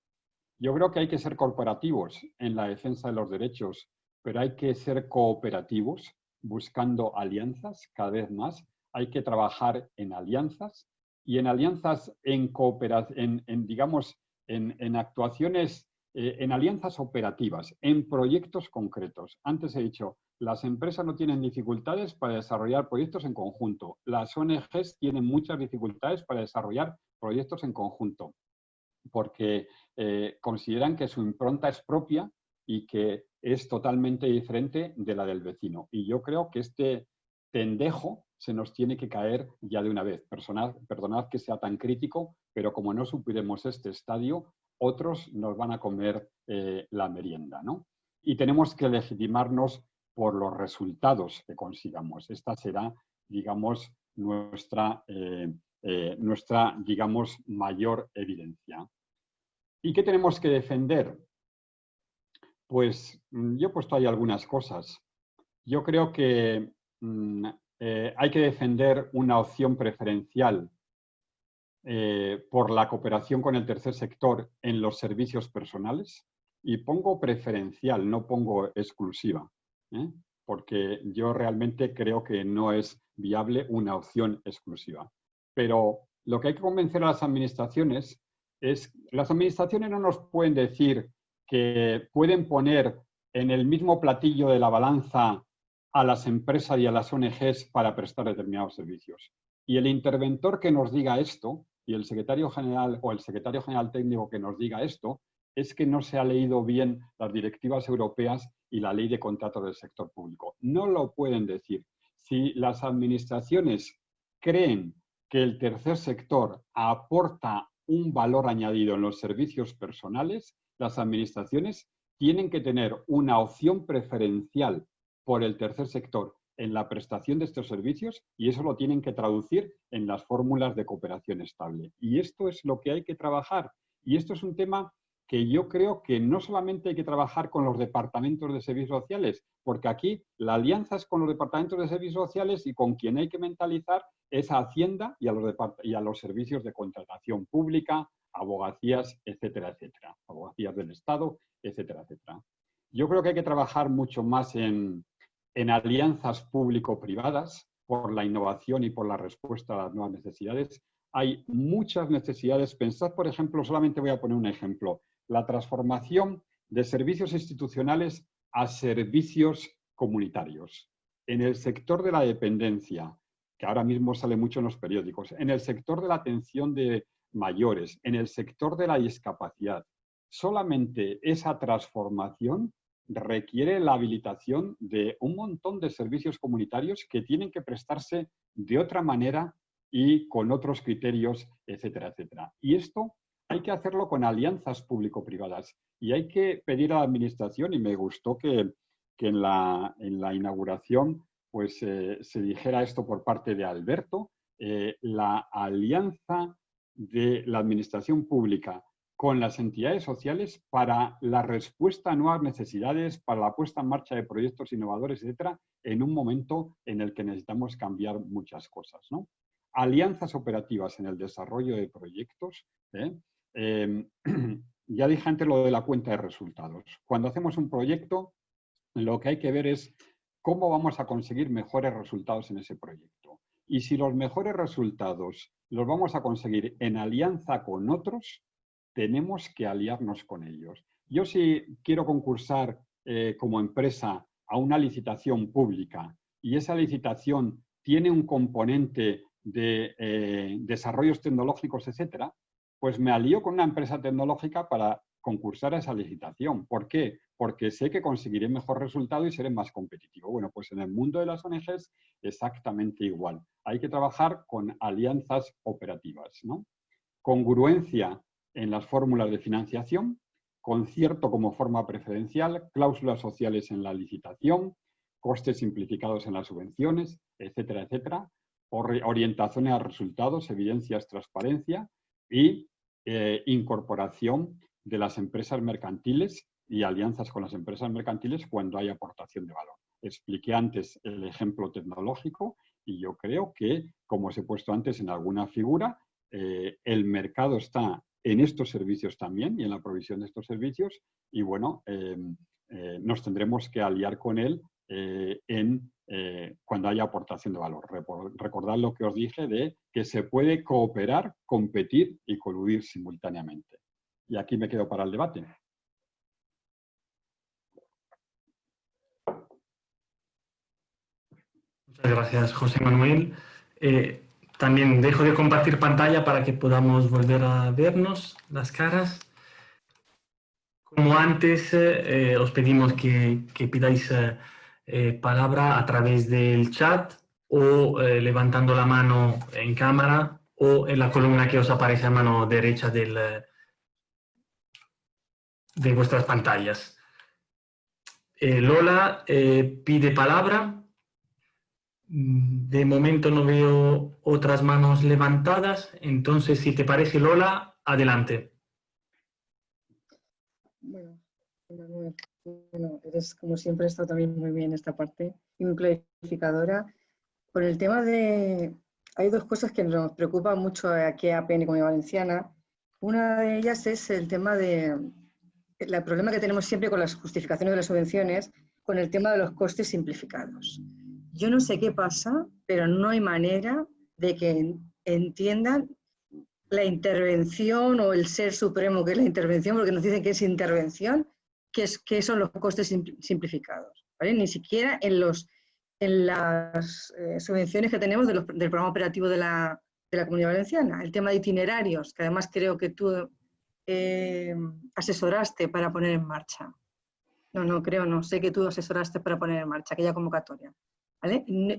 Speaker 1: Yo creo que hay que ser corporativos en la defensa de los derechos, pero hay que ser cooperativos buscando alianzas cada vez más. Hay que trabajar en alianzas y en alianzas en cooperación, en, digamos, en, en actuaciones, eh, en alianzas operativas, en proyectos concretos. Antes he dicho, las empresas no tienen dificultades para desarrollar proyectos en conjunto. Las ONGs tienen muchas dificultades para desarrollar proyectos en conjunto, porque eh, consideran que su impronta es propia y que es totalmente diferente de la del vecino. Y yo creo que este tendejo se nos tiene que caer ya de una vez. perdonad que sea tan crítico, pero como no supiéramos este estadio, otros nos van a comer eh, la merienda. ¿no? Y tenemos que legitimarnos por los resultados que consigamos. Esta será, digamos, nuestra, eh, eh, nuestra digamos, mayor evidencia. ¿Y qué tenemos que defender? Pues mm, yo he puesto ahí algunas cosas. Yo creo que mm, eh, hay que defender una opción preferencial por la cooperación con el tercer sector en los servicios personales. Y pongo preferencial, no pongo exclusiva. ¿eh? porque yo realmente creo que no es viable una opción exclusiva. Pero lo que hay que convencer a las administraciones es, las administraciones no nos pueden decir que pueden poner en el mismo platillo de la balanza a las empresas y a las ONGs para prestar determinados servicios. Y el interventor que nos diga esto, y el secretario general o el secretario general técnico que nos diga esto, es que no se ha leído bien las directivas europeas y la ley de contratos del sector público. No lo pueden decir. Si las administraciones creen que el tercer sector aporta un valor añadido en los servicios personales, las administraciones tienen que tener una opción preferencial por el tercer sector en la prestación de estos servicios y eso lo tienen que traducir en las fórmulas de cooperación estable. Y esto es lo que hay que trabajar. Y esto es un tema que yo creo que no solamente hay que trabajar con los departamentos de servicios sociales, porque aquí la alianza es con los departamentos de servicios sociales y con quien hay que mentalizar es a Hacienda y a los, y a los servicios de contratación pública, abogacías, etcétera, etcétera, abogacías del Estado, etcétera, etcétera. Yo creo que hay que trabajar mucho más en, en alianzas público-privadas por la innovación y por la respuesta a las nuevas necesidades. Hay muchas necesidades. Pensad, por ejemplo, solamente voy a poner un ejemplo la transformación de servicios institucionales a servicios comunitarios. En el sector de la dependencia, que ahora mismo sale mucho en los periódicos, en el sector de la atención de mayores, en el sector de la discapacidad, solamente esa transformación requiere la habilitación de un montón de servicios comunitarios que tienen que prestarse de otra manera y con otros criterios, etcétera, etcétera. Y esto hay que hacerlo con alianzas público-privadas y hay que pedir a la administración, y me gustó que, en, la, inauguración pues, eh, se dijera esto por parte de Alberto, eh, la alianza de la administración pública con las entidades sociales para la respuesta a nuevas necesidades, para la puesta en marcha de proyectos innovadores, etcétera, en un momento en el que necesitamos cambiar muchas cosas. Alianzas operativas en el desarrollo de proyectos, ¿eh? Em, [CLEARS THROAT] ya dije antes lo de la cuenta de resultados. Cuando hacemos un proyecto, lo que hay que ver es cómo vamos a conseguir mejores resultados en ese proyecto. Y si los mejores resultados los vamos a conseguir en alianza con otros, tenemos que aliarnos con ellos. Yo si quiero concursar eh, como empresa a una licitación pública y esa licitación tiene un componente de eh, desarrollos tecnológicos, etcétera, pues me alío con una empresa tecnológica para concursar a esa licitación. ¿Por qué? Porque sé que conseguiré mejor resultado y seré más competitivo. Bueno, pues en el mundo de las ONGs exactamente igual. Hay que trabajar con alianzas operativas. ¿no? Congruencia en las fórmulas de financiación, concierto como forma preferencial, cláusulas sociales en la licitación, costes simplificados en las subvenciones, etcétera, etcétera, orientación a resultados, evidencias, transparencia y eh, incorporación de las empresas mercantiles y alianzas con las empresas mercantiles cuando hay aportación de valor. Expliqué antes el ejemplo tecnológico y yo creo que, como os he puesto antes en alguna figura, eh, el mercado está en estos servicios también y en la provisión de estos servicios y bueno, em, eh, nos tendremos que aliar con él eh, en, cuando haya aportación de valor. Recordad lo que os dije de que se puede cooperar, competir y coludir simultáneamente. Y aquí me quedo para el debate.
Speaker 2: Muchas gracias, José Manuel. Eh, también dejo de compartir pantalla para que podamos volver a vernos las caras. Como antes, eh, eh, os pedimos que, pidáis palabra a través del chat o levantando la mano en cámara o en la columna que os aparece a mano derecha del, de vuestras pantallas. Eh, Lola eh, pide palabra. Mm, de momento no veo otras manos levantadas, entonces si te parece Lola, adelante.
Speaker 3: Bueno, eres como siempre está también muy bien esta parte y muy clarificadora. Por el tema de... Hay dos cosas que nos preocupan mucho aquí a PN Comunidad Valenciana. Una de ellas es el tema de, el problema que tenemos siempre con las justificaciones de las subvenciones, con el tema de los costes simplificados. Yo no sé qué pasa, pero no hay manera de que entiendan la intervención o el ser supremo que es la intervención, porque nos dicen que es intervención, que, es, que son los costes simplificados. Ni siquiera en, los, en las eh, subvenciones que tenemos del programa operativo de la, de la Comunidad Valenciana. El tema de itinerarios, que además creo que tú eh, asesoraste para poner en marcha. No, no, creo, no. Sé que tú asesoraste para poner en marcha aquella convocatoria.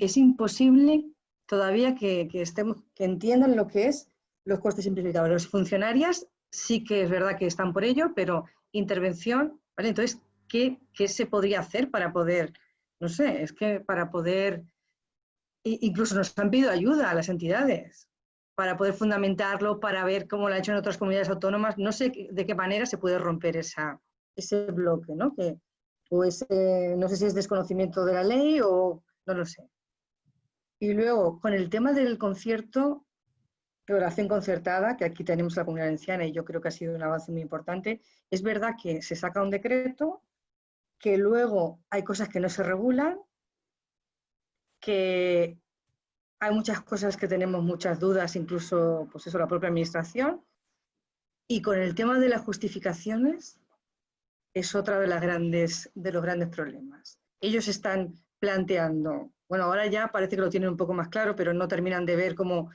Speaker 3: Es imposible todavía que, estemos, que entiendan lo que es los costes simplificados. Los funcionarias sí que es verdad que están por ello, pero intervención, ¿vale? Entonces, ¿qué, ¿qué, se podría hacer para poder, no sé, es que para poder, incluso nos han pedido ayuda a las entidades, para poder fundamentarlo, para ver cómo lo ha hecho en otras comunidades autónomas. No sé de qué manera se puede romper esa, ese bloque, ¿no? Que, o no sé si es desconocimiento de la ley o no lo sé. Y luego, con el tema del concierto, regulación concertada, que aquí tenemos la comunidad valenciana y yo creo que ha sido un avance muy importante, es verdad que se saca un decreto, que luego hay cosas que no se regulan, que hay muchas cosas que tenemos muchas dudas, incluso pues eso, la propia administración. Y con el tema de las justificaciones es otra de, de los grandes problemas. Ellos están planteando, bueno, ahora ya parece que lo tienen un poco más claro, pero no terminan de ver cómo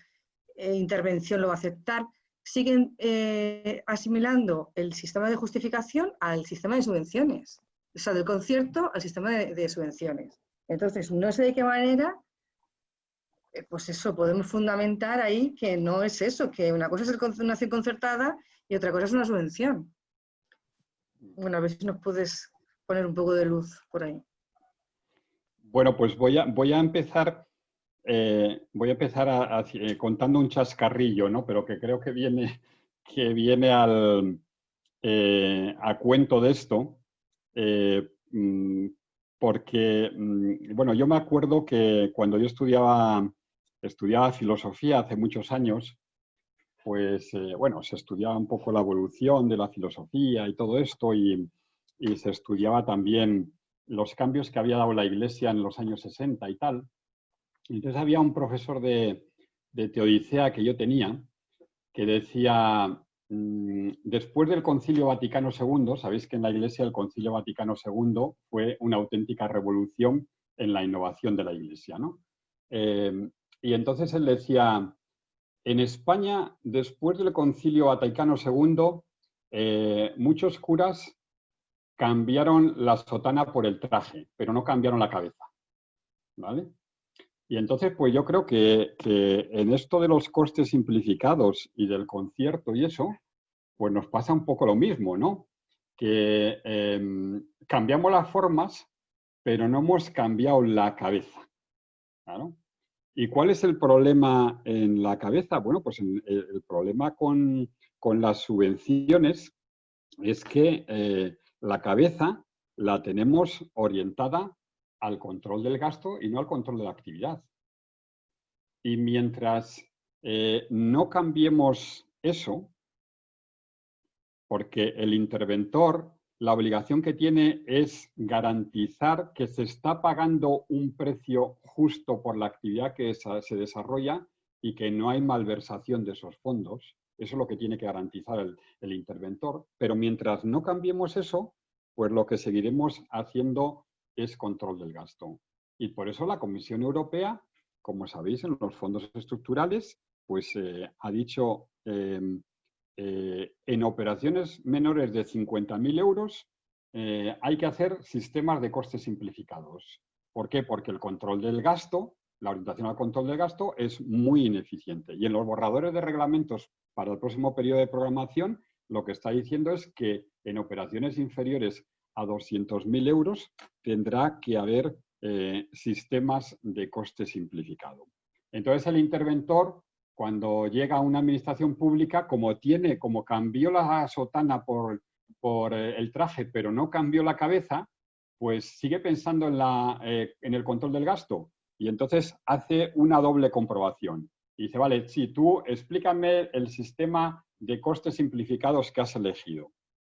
Speaker 3: eh, intervención lo va a aceptar. Siguen eh, asimilando el sistema de justificación al sistema de subvenciones, o sea, del concierto al sistema de subvenciones. Entonces, no sé de qué manera eh, pues eso, podemos fundamentar ahí que no es eso, que una cosa es una acción concertada y otra cosa es una subvención. Bueno, a ver si nos puedes poner un poco de luz por ahí.
Speaker 1: Bueno, pues voy a, voy a empezar, eh, voy a empezar eh, contando un chascarrillo, ¿no? Pero que creo que viene, que viene al, a cuento de esto, mm, porque, mm, bueno, yo me acuerdo que cuando yo estudiaba estudiaba filosofía hace muchos años, pues eh, bueno, se estudiaba un poco la evolución de la filosofía y todo esto y, se estudiaba también los cambios que había dado la Iglesia en los años 60 y tal. Entonces había un profesor de, teodicea que yo tenía que decía, mm, después del Concilio Vaticano II, sabéis que en la Iglesia el Concilio Vaticano II fue una auténtica revolución en la innovación de la Iglesia. ¿no? Eh, y entonces él decía, en España, después del Concilio Vaticano II, eh, muchos curas cambiaron la sotana por el traje, pero no cambiaron la cabeza. ¿Vale? Y entonces, pues yo creo que, en esto de los costes simplificados y del concierto y eso, pues nos pasa un poco lo mismo, ¿no? Que em, cambiamos las formas, pero no hemos cambiado la cabeza. ¿Y cuál es el problema en la cabeza? Bueno, pues el, problema con, las subvenciones es que eh, la cabeza la tenemos orientada al control del gasto y no al control de la actividad. Y mientras eh, no cambiemos eso, porque el interventor la obligación que tiene es garantizar que se está pagando un precio justo por la actividad que se desarrolla y que no hay malversación de esos fondos. Eso es lo que tiene que garantizar el, interventor. Pero mientras no cambiemos eso, pues lo que seguiremos haciendo es control del gasto. Y por eso la Comisión Europea, como sabéis, en los fondos estructurales, pues eh, ha dicho em, eh, en operaciones menores de 50.000 euros eh, hay que hacer sistemas de costes simplificados. ¿Por qué? Porque el control del gasto, la orientación al control del gasto es muy ineficiente. Y en los borradores de reglamentos para el próximo periodo de programación, lo que está diciendo es que en operaciones inferiores a 200.000 euros tendrá que haber eh, sistemas de coste simplificado. Entonces el interventor cuando llega a una administración pública, como tiene, como cambió la sotana por, por eh, el traje, pero no cambió la cabeza, pues sigue pensando en, la, eh, en el control del gasto. Y entonces hace una doble comprobación. Dice, vale, sí, tú explícame el sistema de costes simplificados que has elegido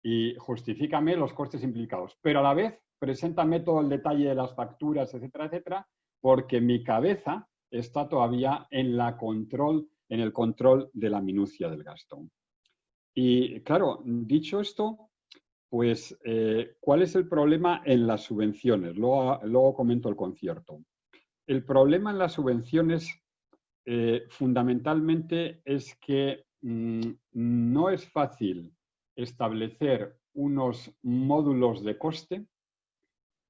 Speaker 1: y justifícame los costes simplificados. Pero a la vez, preséntame todo el detalle de las facturas, etcétera, etcétera, porque mi cabeza está todavía en la control en el control de la minucia del gasto. Y claro, dicho esto, pues, eh, ¿cuál es el problema en las subvenciones? Luego, comento el concierto. El problema en las subvenciones eh, fundamentalmente es que mm, no es fácil establecer unos módulos de coste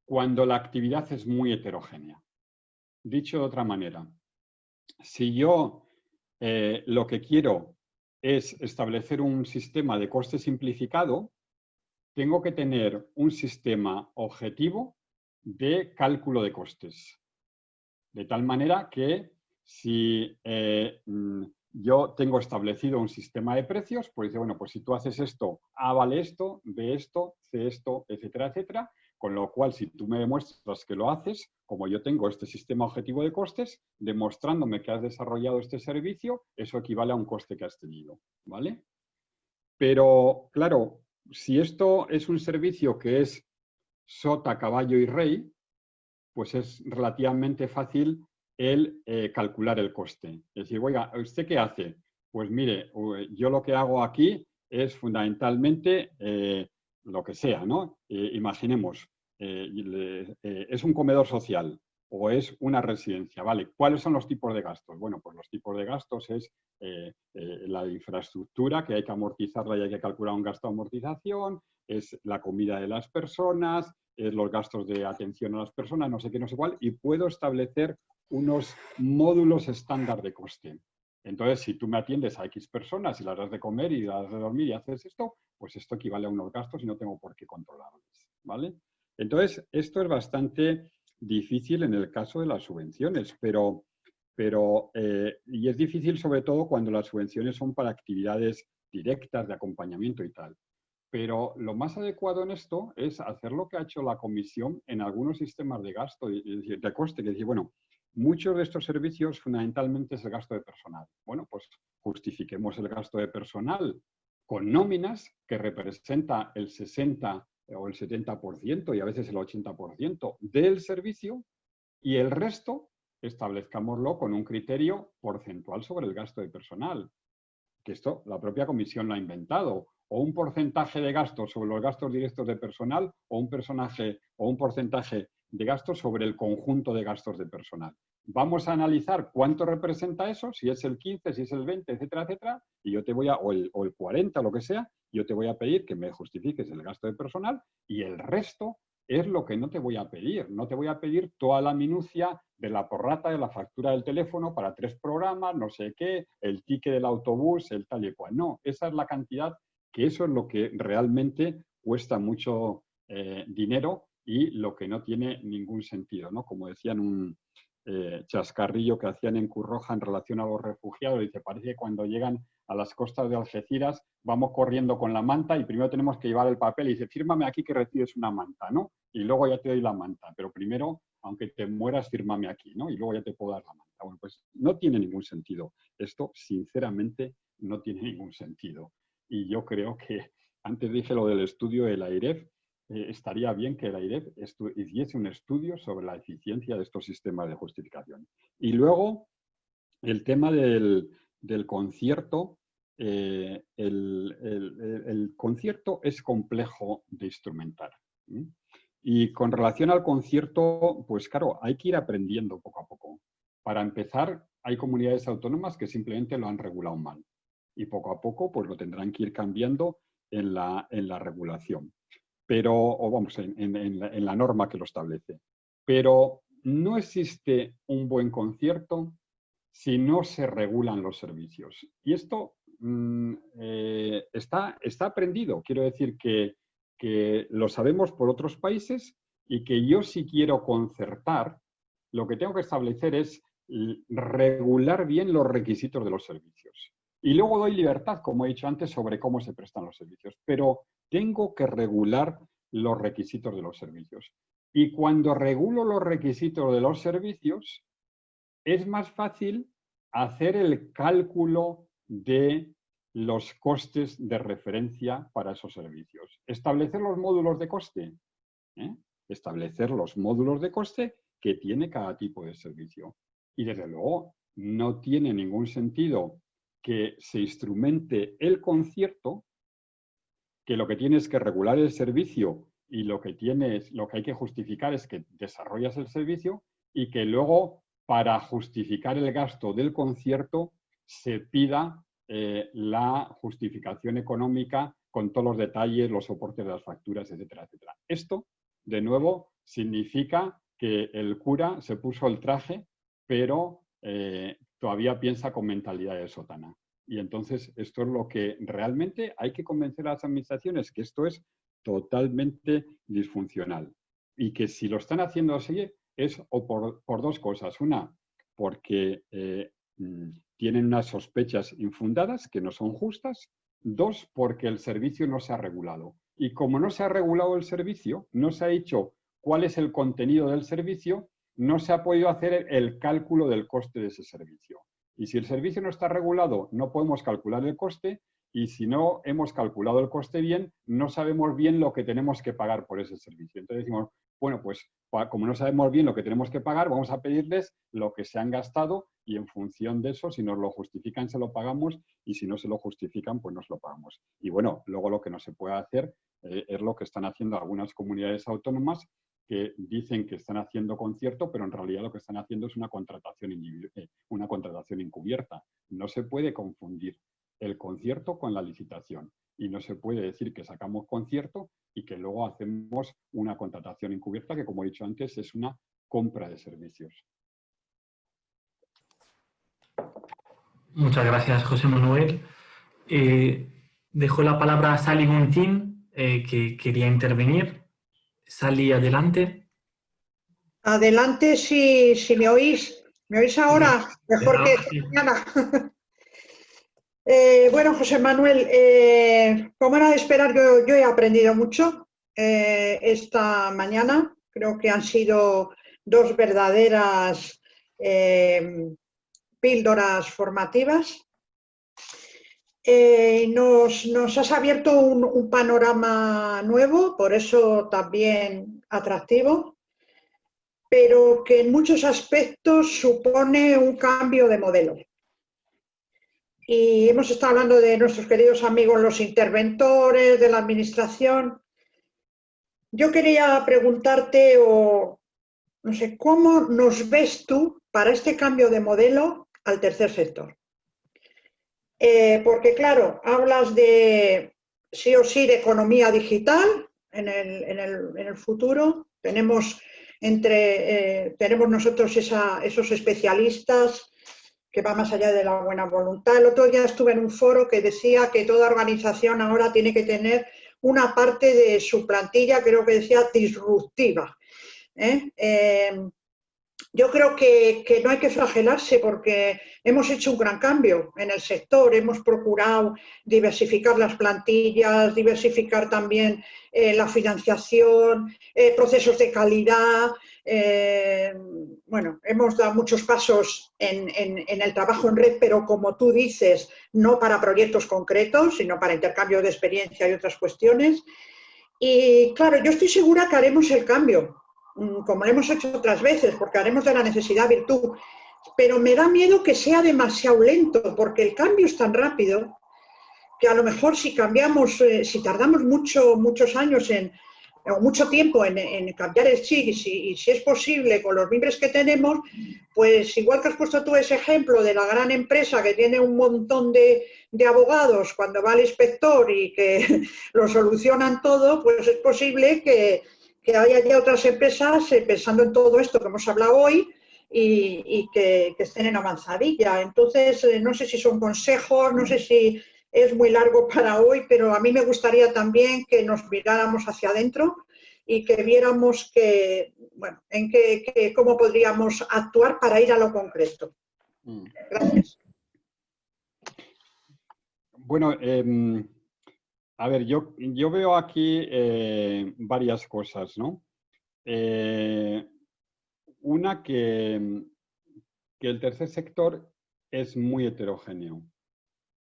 Speaker 1: cuando la actividad es muy heterogénea. Dicho de otra manera, si yo eh, lo que quiero es establecer un sistema de coste simplificado, tengo que tener un sistema objetivo de cálculo de costes. De tal manera que si eh, mm, yo tengo establecido un sistema de precios, pues dice, bueno, pues si tú haces esto, A vale esto, B esto, C esto, etcétera, etcétera, con lo cual, si tú me demuestras que lo haces, como yo tengo este sistema objetivo de costes, demostrándome que has desarrollado este servicio, eso equivale a un coste que has tenido, ¿vale? Pero, claro, si esto es un servicio que es sota, caballo y rey, pues es relativamente fácil el eh, calcular el coste. Es decir, oiga, ¿usted qué hace? Pues mire, yo lo que hago aquí es fundamentalmente eh, lo que sea, ¿no? Eh, imaginemos, es un comedor social o es una residencia, ¿vale? ¿Cuáles son los tipos de gastos? Bueno, pues los tipos de gastos es la infraestructura que hay que amortizarla y hay que calcular un gasto de amortización, es la comida de las personas, es los gastos de atención a las personas, no sé qué, no sé cuál, y puedo establecer unos módulos estándar de coste. Entonces, si tú me atiendes a X personas y las das de comer y las das de dormir y haces esto, pues esto equivale a unos gastos y no tengo por qué controlarlos, ¿vale? Entonces, esto es bastante difícil en el caso de las subvenciones, pero, pero eh, y es difícil sobre todo cuando las subvenciones son para actividades directas de acompañamiento y tal. Pero lo más adecuado en esto es hacer lo que ha hecho la Comisión en algunos sistemas de gasto, de, de coste, que decir, bueno, muchos de estos servicios fundamentalmente es el gasto de personal. Bueno, pues justifiquemos el gasto de personal con nóminas que representa el 60 o el 70% y a veces el 80% del servicio y el resto establezcámoslo con un criterio porcentual sobre el gasto de personal. que esto la propia comisión lo ha inventado, o un porcentaje de gastos sobre los gastos directos de personal o un personaje o un porcentaje de gastos sobre el conjunto de gastos de personal. Vamos a analizar cuánto representa eso, si es el 15, si es el 20, etcétera, etcétera, y yo te voy a, o el, o el 40, lo que sea, yo te voy a pedir que me justifiques el gasto de personal y el resto es lo que no te voy a pedir. No te voy a pedir toda la minucia de la porrata de la factura del teléfono para tres programas, no sé qué, el ticket del autobús, el tal y cual. No, esa es la cantidad, que eso es lo que realmente cuesta mucho eh, dinero y lo que no tiene ningún sentido. ¿no? Como decían un eh, chascarrillo que hacían en Curroja en relación a los refugiados, dice, parece que cuando llegan a las costas de Algeciras, vamos corriendo con la manta y primero tenemos que llevar el papel y dice, fírmame aquí que recibes una manta, ¿no? Y luego ya te doy la manta, pero primero, aunque te mueras, fírmame aquí, ¿no? Y luego ya te puedo dar la manta. Bueno, pues no tiene ningún sentido. Esto, sinceramente, no tiene ningún sentido. Y yo creo que, antes dije lo del estudio del AIREF, eh, estaría bien que el AIREF hiciese un estudio sobre la eficiencia de estos sistemas de justificación. Y luego, el tema del, del concierto, eh, el, concierto es complejo de instrumentar. Y con relación al concierto, pues claro, hay que ir aprendiendo poco a poco. Para empezar, hay comunidades autónomas que simplemente lo han regulado mal. Y poco a poco, pues lo tendrán que ir cambiando en la, en la regulación. Pero, o vamos, en la norma que lo establece. Pero no existe un buen concierto si no se regulan los servicios. Y esto mm, eh, está, aprendido. Quiero decir que, que lo sabemos por otros países y que yo si quiero concertar, lo que tengo que establecer es regular bien los requisitos de los servicios. Y luego doy libertad, como he dicho antes, sobre cómo se prestan los servicios. Pero tengo que regular los requisitos de los servicios. Y cuando regulo los requisitos de los servicios, es más fácil hacer el cálculo de los costes de referencia para esos servicios. Establecer los módulos de coste. ¿eh? Establecer los módulos de coste que tiene cada tipo de servicio. Y desde luego no tiene ningún sentido que se instrumente el concierto, que lo que tiene es que regular el servicio y lo que, tienes, lo que hay que justificar es que desarrollas el servicio y que luego para justificar el gasto del concierto se pida eh, la justificación económica con todos los detalles, los soportes de las facturas, etcétera, etcétera. Esto, de nuevo, significa que el cura se puso el traje, pero eh, todavía piensa con mentalidad de sotana. Y entonces esto es lo que realmente hay que convencer a las administraciones, que esto es totalmente disfuncional. Y que si lo están haciendo así, es o por, dos cosas. Una, porque eh, mm, tienen unas sospechas infundadas que no son justas. Dos, porque el servicio no se ha regulado. Y como no se ha regulado el servicio, no se ha dicho cuál es el contenido del servicio, no se ha podido hacer el cálculo del coste de ese servicio. Y si el servicio no está regulado, no podemos calcular el coste y si no hemos calculado el coste bien, no sabemos bien lo que tenemos que pagar por ese servicio. Entonces decimos, bueno, pues como no sabemos bien lo que tenemos que pagar, vamos a pedirles lo que se han gastado y en función de eso, si nos lo justifican, se lo pagamos y si no se lo justifican, pues nos lo pagamos. Y bueno, luego lo que no se puede hacer eh, es lo que están haciendo algunas comunidades autónomas que dicen que están haciendo concierto, pero en realidad lo que están haciendo es una contratación, eh, una contratación encubierta. No se puede confundir el concierto con la licitación y no se puede decir que sacamos concierto y que luego hacemos una contratación encubierta que, como he dicho antes, es una compra de servicios.
Speaker 2: Muchas gracias, José Manuel. Eh, dejo la palabra a Sally Gontín, eh, que quería intervenir. Sally, adelante.
Speaker 4: Adelante, si, si me oís. ¿Me oís ahora? Mejor que mañana. [LAUGHS] Eh, bueno, José Manuel, eh, como era de esperar, yo, he aprendido mucho eh, esta mañana. Creo que han sido dos verdaderas píldoras formativas. Nos, has abierto un panorama nuevo, por eso también atractivo, pero que en muchos aspectos supone un cambio de modelo. y hemos estado hablando de nuestros queridos amigos los interventores, de la administración. Yo quería preguntarte, o no sé, ¿cómo nos ves tú para este cambio de modelo al tercer sector? Eh, porque claro, hablas de sí o sí de economía digital en el, futuro. Tenemos, entre, eh, tenemos nosotros esos especialistas que va más allá de la buena voluntad. El otro día estuve en un foro que decía que toda organización ahora tiene que tener una parte de su plantilla, creo que decía disruptiva. ¿eh? Eh, yo creo que, no hay que flagelarse porque hemos hecho un gran cambio en el sector, hemos procurado diversificar las plantillas, diversificar también eh, la financiación, eh, procesos de calidad. Eh, bueno, hemos dado muchos pasos en, el trabajo en red, pero como tú dices, no para proyectos concretos, sino para intercambio de experiencia y otras cuestiones. Y claro, yo estoy segura que haremos el cambio, como lo hemos hecho otras veces, porque haremos de la necesidad virtud, pero me da miedo que sea demasiado lento, porque el cambio es tan rápido que a lo mejor si cambiamos, eh, si tardamos mucho, muchos años en, o mucho tiempo en, cambiar el chip y si, es posible con los miembros que tenemos, pues igual que has puesto tú ese ejemplo de la gran empresa que tiene un montón de, de abogados cuando va al inspector y que [LAUGHS] lo solucionan todo, pues es posible que, que haya ya otras empresas eh, pensando en todo esto que hemos hablado hoy y, que, estén en avanzadilla. Entonces, eh, no sé si son consejos, no sé si es muy largo [LAUGHS] para hoy, pero a mí me gustaría también que nos miráramos hacia adentro y que viéramos que, bueno, en qué, cómo podríamos actuar para ir a lo concreto. Mm. Gracias.
Speaker 1: Bueno, em, a ver, yo, yo veo aquí eh, varias cosas, ¿no? Eh, una que, que el tercer sector es muy heterogéneo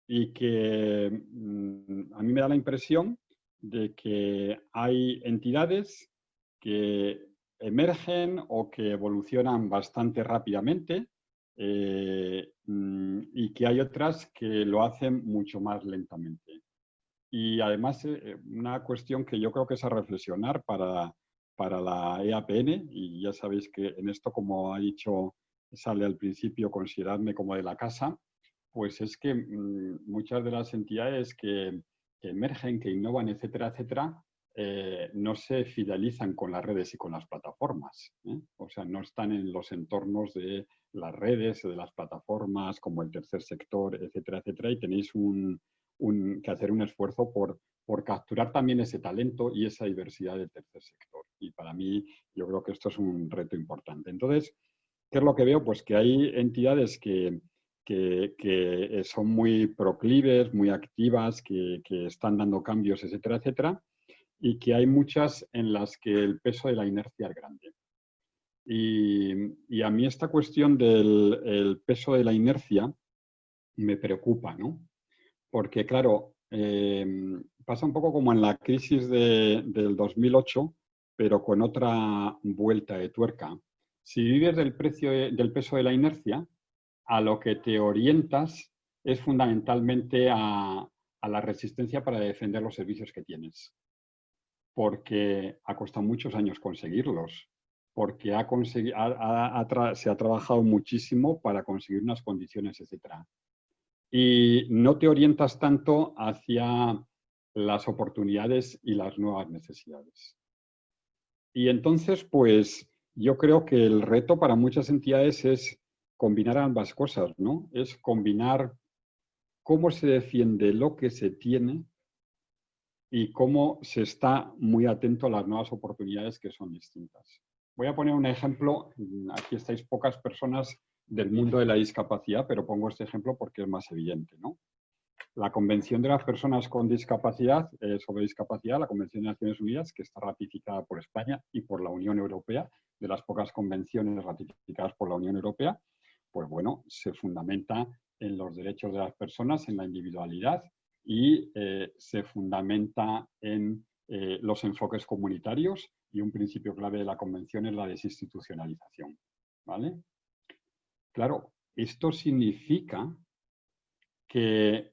Speaker 1: y que mm, a mí me da la impresión de que hay entidades que emergen o que evolucionan bastante rápidamente eh, mm, y que hay otras que lo hacen mucho más lentamente. Y además, eh, eh, una cuestión que yo creo que es a reflexionar para, para la EAPN, y ya sabéis que en esto, como ha dicho, sale al principio, consideradme como de la casa, pues es que mm, muchas de las entidades que, emergen, que innovan, etcétera, etcétera, eh, no se fidelizan con las redes y con las plataformas. O sea, no están en los entornos de las redes, de las plataformas, como el tercer sector, etcétera, etcétera, y tenéis un, que hacer un esfuerzo por, por capturar también ese talento y esa diversidad del tercer sector. Y para mí yo creo que esto es un reto importante. Entonces, ¿qué es lo que veo? Pues que hay entidades que, que, que son muy proclives, muy activas, que, que, están dando cambios, etcétera, etcétera, y que hay muchas en las que el peso de la inercia es grande. Y, y a mí esta cuestión del el peso de la inercia me preocupa, ¿no? Porque claro, em, pasa un poco como en la crisis del 2008, pero con otra vuelta de tuerca. Si vives del, precio del peso de la inercia, a lo que te orientas es fundamentalmente a, la resistencia para defender los servicios que tienes. Porque ha costado muchos años conseguirlos, porque se ha trabajado muchísimo para conseguir unas condiciones, etcétera y no te orientas tanto hacia las oportunidades y las nuevas necesidades. Y entonces, pues, yo creo que el reto para muchas entidades es combinar ambas cosas, ¿no? Es combinar cómo se defiende lo que se tiene y cómo se está muy atento a las nuevas oportunidades que son distintas. Voy a poner un ejemplo, aquí estáis pocas personas del mundo de la discapacidad, pero pongo este ejemplo porque es más evidente. ¿no? La Convención de las Personas con Discapacidad eh, sobre Discapacidad, la Convención de Naciones Unidas, que está ratificada por España y por la Unión Europea, de las pocas convenciones ratificadas por la Unión Europea, pues bueno, se fundamenta en los derechos de las personas, en la individualidad y eh, se fundamenta en eh, los enfoques comunitarios y un principio clave de la convención es la desinstitucionalización. ¿vale? Claro, esto significa que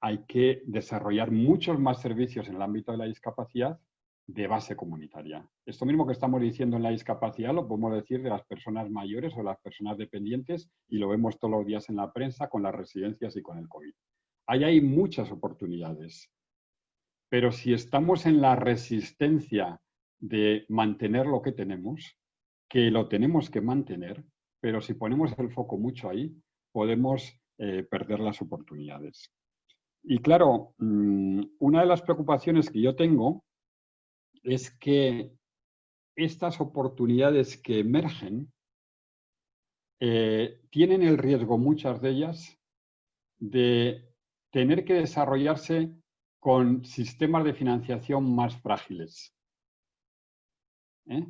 Speaker 1: hay que desarrollar muchos más servicios en el ámbito de la discapacidad de base comunitaria. Esto mismo que estamos diciendo en la discapacidad lo podemos decir de las personas mayores o las personas dependientes y lo vemos todos los días en la prensa con las residencias y con el COVID. Ahí hay muchas oportunidades, pero si estamos en la resistencia de mantener lo que tenemos, que lo tenemos que mantener, pero si ponemos el foco mucho ahí, podemos eh, perder las oportunidades. Y claro, mm, una de las preocupaciones que yo tengo es que estas oportunidades que emergen eh, tienen el riesgo, muchas de ellas, de tener que desarrollarse con sistemas de financiación más frágiles. ¿Eh?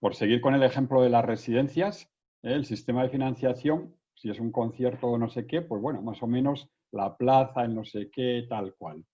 Speaker 1: Por seguir con el ejemplo de las residencias. El sistema de financiación, si es un concierto o no sé qué, pues bueno, más o menos la plaza, el no sé qué, tal cual.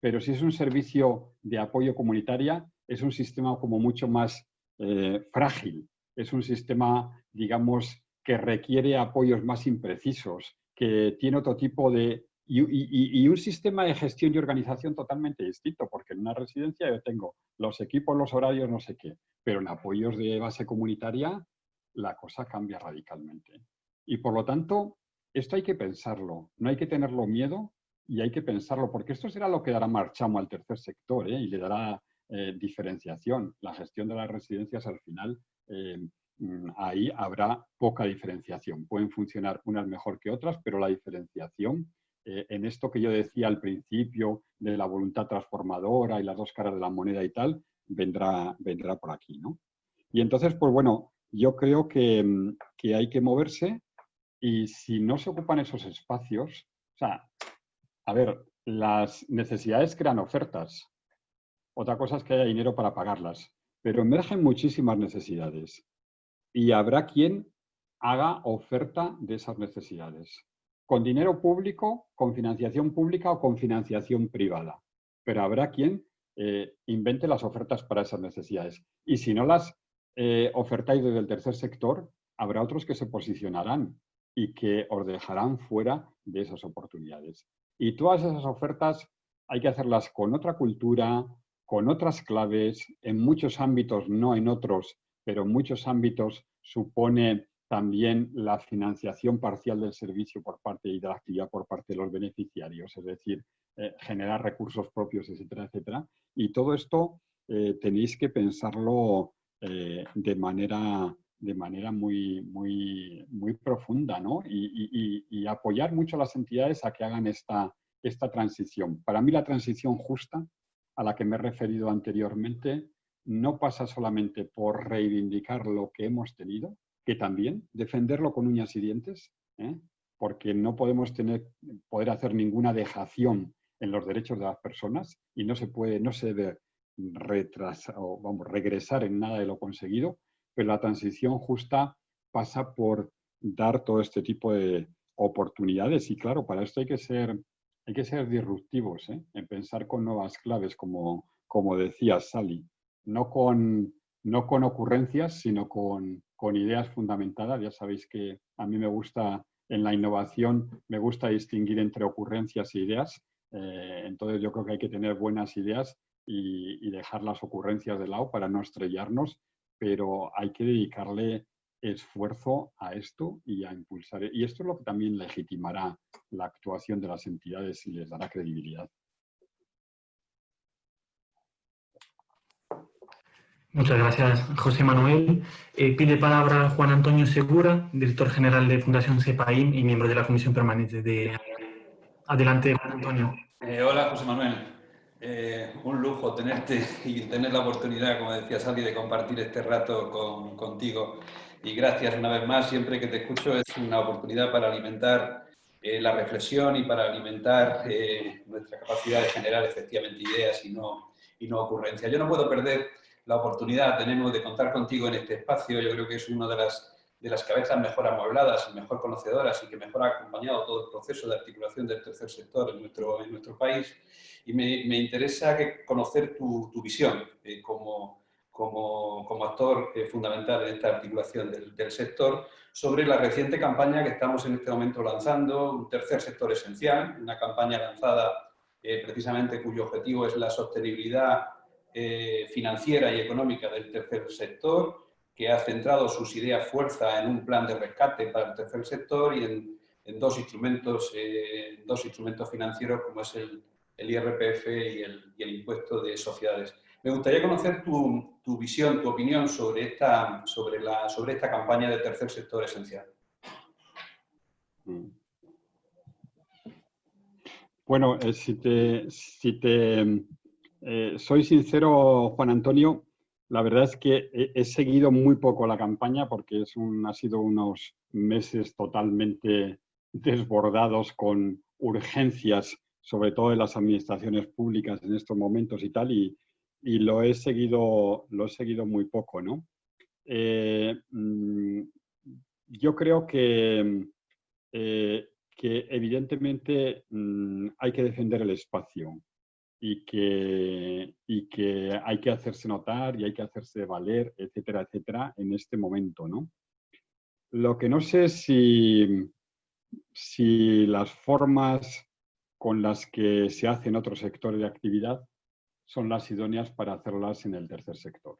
Speaker 1: Pero si es un servicio de apoyo comunitaria, es un sistema como mucho más eh, frágil, es un sistema, digamos, que requiere apoyos más imprecisos, que tiene otro tipo de... Y, un sistema de gestión y organización totalmente distinto, porque en una residencia yo tengo los equipos, los horarios, no sé qué, pero en apoyos de base comunitaria la cosa cambia radicalmente. Y por lo tanto, esto hay que pensarlo, no hay que tenerlo miedo, y hay que pensarlo, porque esto será lo que dará marchamo al tercer sector ¿eh? y le dará eh, diferenciación. La gestión de las residencias al final, eh, mm, ahí habrá poca diferenciación. Pueden funcionar unas mejor que otras, pero la diferenciación en esto que yo decía al principio de la voluntad transformadora y las dos caras de la moneda y tal, vendrá, vendrá por aquí. ¿no? Y entonces, pues bueno, yo creo que, mm, que hay que moverse y si no se ocupan esos espacios, o sea, a ver, las necesidades crean ofertas. Otra cosa es que haya dinero para pagarlas. Pero emergen muchísimas necesidades. Y habrá quien haga oferta de esas necesidades. Con dinero público, con financiación pública o con financiación privada. Pero habrá quien eh, invente las ofertas para esas necesidades. Y si no las eh, ofertáis desde el tercer sector, habrá otros que se posicionarán y que os dejarán fuera de esas oportunidades. Y todas esas ofertas hay que hacerlas con otra cultura, con otras claves, en muchos ámbitos, no en otros, pero en muchos ámbitos supone también la financiación parcial del servicio por parte y de la actividad por parte de los beneficiarios, es decir, eh, generar recursos propios, etcétera, etcétera. Y todo esto eh, tenéis que pensarlo eh, de manera de manera muy, muy, muy profunda ¿no? y, apoyar mucho a las entidades a que hagan esta, esta transición. Para mí la transición justa, a la que me he referido anteriormente, no pasa solamente por reivindicar lo que hemos tenido, que también defenderlo con uñas y dientes, ¿eh? porque no podemos tener, poder hacer ninguna dejación en los derechos de las personas y no se puede, no se debe retrasar, o, vamos, regresar en nada de lo conseguido, pero la transición justa pasa por dar todo este tipo de oportunidades y claro, para esto hay que ser, hay que ser disruptivos, ¿eh? en pensar con nuevas claves, como, como decía Sally, no con, no con ocurrencias, sino con, con ideas fundamentadas. Ya sabéis que a mí me gusta, en la innovación, me gusta distinguir entre ocurrencias e ideas. Eh, entonces yo creo que hay que tener buenas ideas y, y, dejar las ocurrencias de lado para no estrellarnos pero hay que dedicarle esfuerzo a esto y a impulsar. Y esto es lo que también legitimará la actuación de las entidades y les dará credibilidad.
Speaker 2: Muchas gracias, José Manuel. Eh, pide palabra Juan Antonio Segura, director general de Fundación CEPAIM y miembro de la Comisión Permanente de... Adelante, Juan Antonio.
Speaker 5: Eh, hola, José Manuel. Eh, un lujo tenerte [LAUGHS] y tener la oportunidad, como decía Sally, de compartir este rato contigo. Y gracias una vez más, siempre que te escucho es una oportunidad para alimentar eh, la reflexión y para alimentar eh, nuestra capacidad de generar efectivamente ideas y no, y no ocurrencias. Yo no puedo perder la oportunidad, tenemos de contar contigo en este espacio, yo creo que es una de las de las cabezas mejor amuebladas y mejor conocedoras y que mejor ha acompañado todo el proceso de articulación del tercer sector en nuestro, en nuestro país. Y me, me interesa conocer tu, tu visión eh, como, como, como actor eh, fundamental en esta articulación del, sector, sobre la reciente campaña que estamos en este momento lanzando, un tercer sector esencial, una campaña lanzada eh, precisamente cuyo objetivo es la sostenibilidad financiera y económica del tercer sector, que ha centrado sus ideas fuerza en un plan de rescate para el tercer sector y en, dos, instrumentos, dos instrumentos financieros como es el, IRPF y el, el impuesto de sociedades. Me gustaría conocer tu, visión, tu opinión sobre esta, sobre, la, sobre esta campaña de tercer sector esencial.
Speaker 1: Bueno, eh, si te, si te eh, soy sincero, Juan Antonio, la verdad es que he, seguido muy poco la campaña porque es un, ha sido unos meses totalmente desbordados con urgencias, sobre todo en las administraciones públicas en estos momentos y tal, y, y lo he seguido, lo he seguido muy poco, ¿no? Eh, mm, yo creo que, eh, que evidentemente mm, hay que defender el espacio y que, y que hay que hacerse notar y hay que hacerse valer, etcétera, etcétera, en este momento, ¿no? Lo que no sé si, si las formas con las que se hacen otros sectores de actividad son las idóneas para hacerlas en el tercer sector.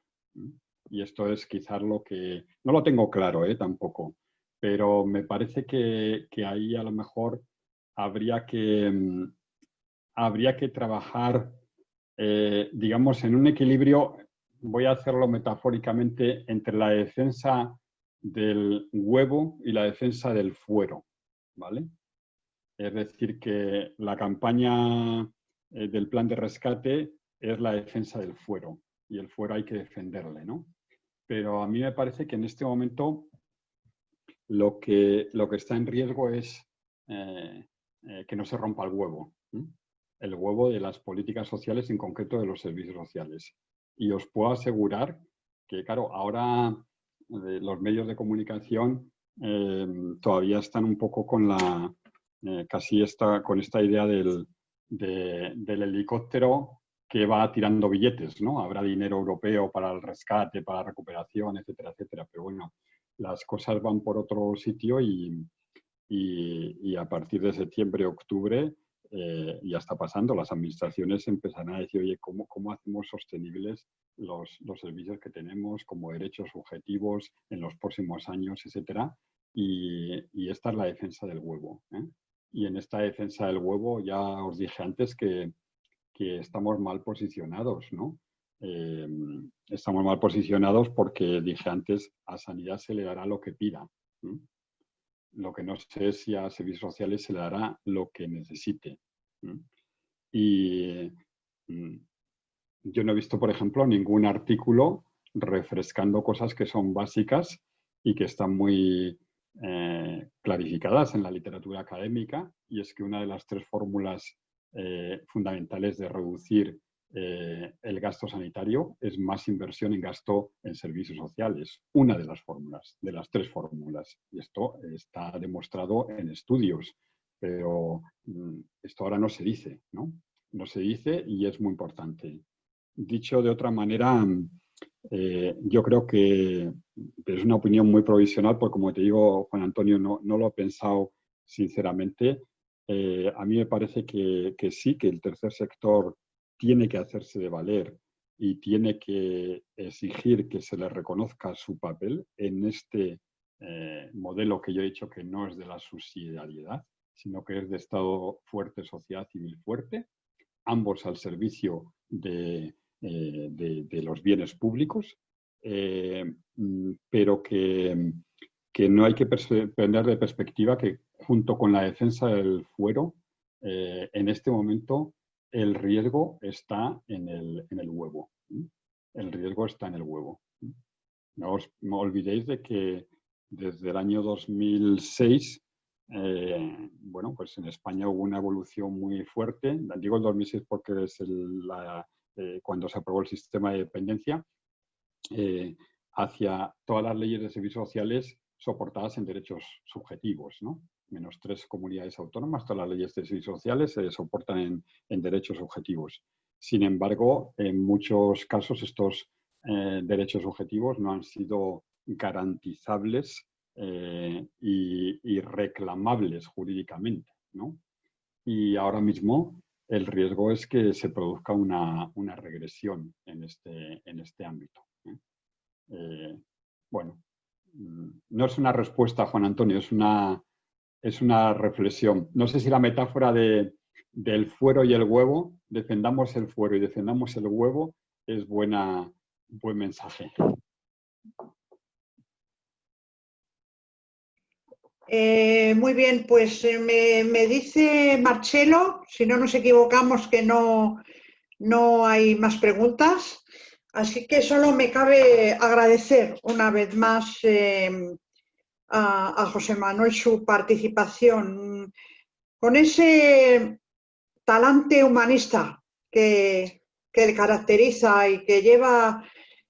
Speaker 1: Y esto es quizás lo que... No lo tengo claro ¿eh? tampoco, pero me parece que, ahí a lo mejor habría que, mm, habría que trabajar, eh, digamos, en un equilibrio, voy a hacerlo metafóricamente, entre la defensa del huevo y la defensa del fuero, ¿vale? Es decir, que la campaña eh, del plan de rescate es la defensa del fuero y el fuero hay que defenderle, ¿no? Pero a mí me parece que en este momento lo que, lo que está en riesgo es eh, que no se rompa el huevo, el huevo de las políticas sociales, en concreto de los servicios sociales. Y os puedo asegurar que, claro, ahora eh, los medios de comunicación todavía están un poco con la, casi esta, con esta idea del, del helicóptero que va tirando billetes, ¿no? Habrá dinero europeo para el rescate, para la recuperación, etcétera, etcétera. Pero bueno, las cosas van por otro sitio y, y, a partir de septiembre, octubre, eh, ya está pasando. Las administraciones empezarán a decir, oye, ¿cómo, cómo hacemos sostenibles los, los, servicios que tenemos como derechos subjetivos en los próximos años, etcétera? Y, y esta es la defensa del huevo. ¿eh? Y en esta defensa del huevo ya os dije antes que que estamos mal posicionados, ¿no? Em, estamos mal posicionados porque, dije antes, a sanidad se le dará lo que pida. Lo que no sé es si a servicios sociales se le dará lo que necesite. Y mm, yo no he visto, por ejemplo, ningún artículo refrescando cosas que son básicas y que están muy eh, clarificadas en la literatura académica, y es que una de las tres fórmulas eh, fundamentales de reducir eh, el gasto sanitario es más inversión en gasto en servicios sociales. Una de las fórmulas, de las tres fórmulas. Y esto está demostrado en estudios, pero mm, esto ahora no se dice, ¿no? No se dice y es muy importante. Dicho de otra manera, eh, yo creo que es una opinión muy provisional, porque como te digo, Juan Antonio, no, no lo he pensado sinceramente, eh, a mí me parece que, sí, que el tercer sector tiene que hacerse de valer y tiene que exigir que se le reconozca su papel en este eh, modelo que yo he dicho que no es de la subsidiariedad, sino que es de Estado fuerte, sociedad civil fuerte, ambos al servicio de, eh, los bienes públicos, mm, pero que, que no hay que perder de perspectiva que junto con la defensa del fuero, eh, en este momento el riesgo está en el, en el huevo. El riesgo está en el huevo. No os olvidéis de que desde el año 2006, eh, bueno, pues en España hubo una evolución muy fuerte. Digo el 2006 porque es la, eh, cuando se aprobó el sistema de dependencia, hacia todas las leyes de servicios sociales soportadas en derechos subjetivos, ¿no? Menos tres comunidades autónomas, todas las leyes de servicios sociales se soportan en, derechos objetivos. Sin embargo, en muchos casos estos eh, derechos subjetivos no han sido garantizables eh, y, reclamables jurídicamente. Y ahora mismo el riesgo es que se produzca una, regresión en este, en este ámbito. bueno, mm, no es una respuesta, Juan Antonio, es una, es una reflexión. No sé si la metáfora de, del fuero y el huevo, defendamos el fuero y defendamos el huevo, es buena, buen mensaje.
Speaker 4: Eh, muy bien, pues eh, me, dice Marcelo, si no nos equivocamos, que no, no hay más preguntas. Así que solo me cabe agradecer una vez más eh, a, José Manuel su participación con ese talante humanista que, le caracteriza y que lleva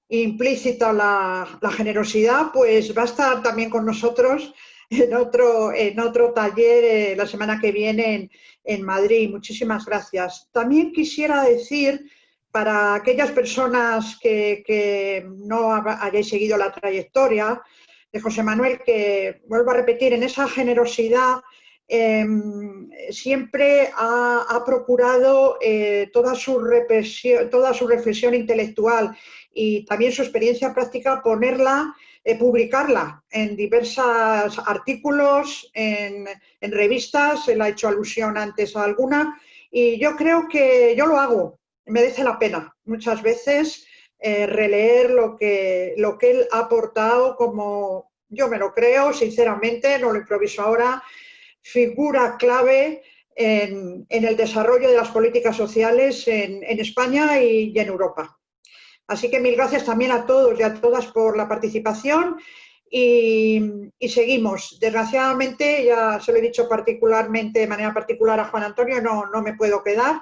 Speaker 4: implícita la, generosidad, pues va a estar también con nosotros en otro, en otro taller eh, la semana que viene en, Madrid. Muchísimas gracias. También quisiera decir para aquellas personas que, que no hayáis seguido la trayectoria, de José Manuel, que vuelvo a repetir, en esa generosidad em, siempre ha, procurado eh, toda, su toda su reflexión intelectual y también su experiencia práctica ponerla, eh, publicarla en diversos artículos, en, en revistas, él ha hecho alusión antes a alguna, y yo creo que yo lo hago, merece la pena. Muchas veces eh, releer lo que, lo que él ha aportado como, yo me lo creo, sinceramente, no lo improviso ahora, figura clave en, el desarrollo de las políticas sociales en, España y, en Europa. Así que mil gracias también a todos y a todas por la participación y, seguimos. Desgraciadamente, ya se lo he dicho particularmente, de manera particular a Juan Antonio, no, no me puedo quedar,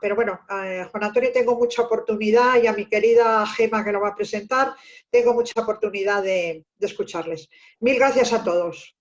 Speaker 4: pero bueno, a Juan Antonio tengo mucha oportunidad y a mi querida Gema que lo va a presentar, tengo mucha oportunidad de, de escucharles. Mil gracias a todos.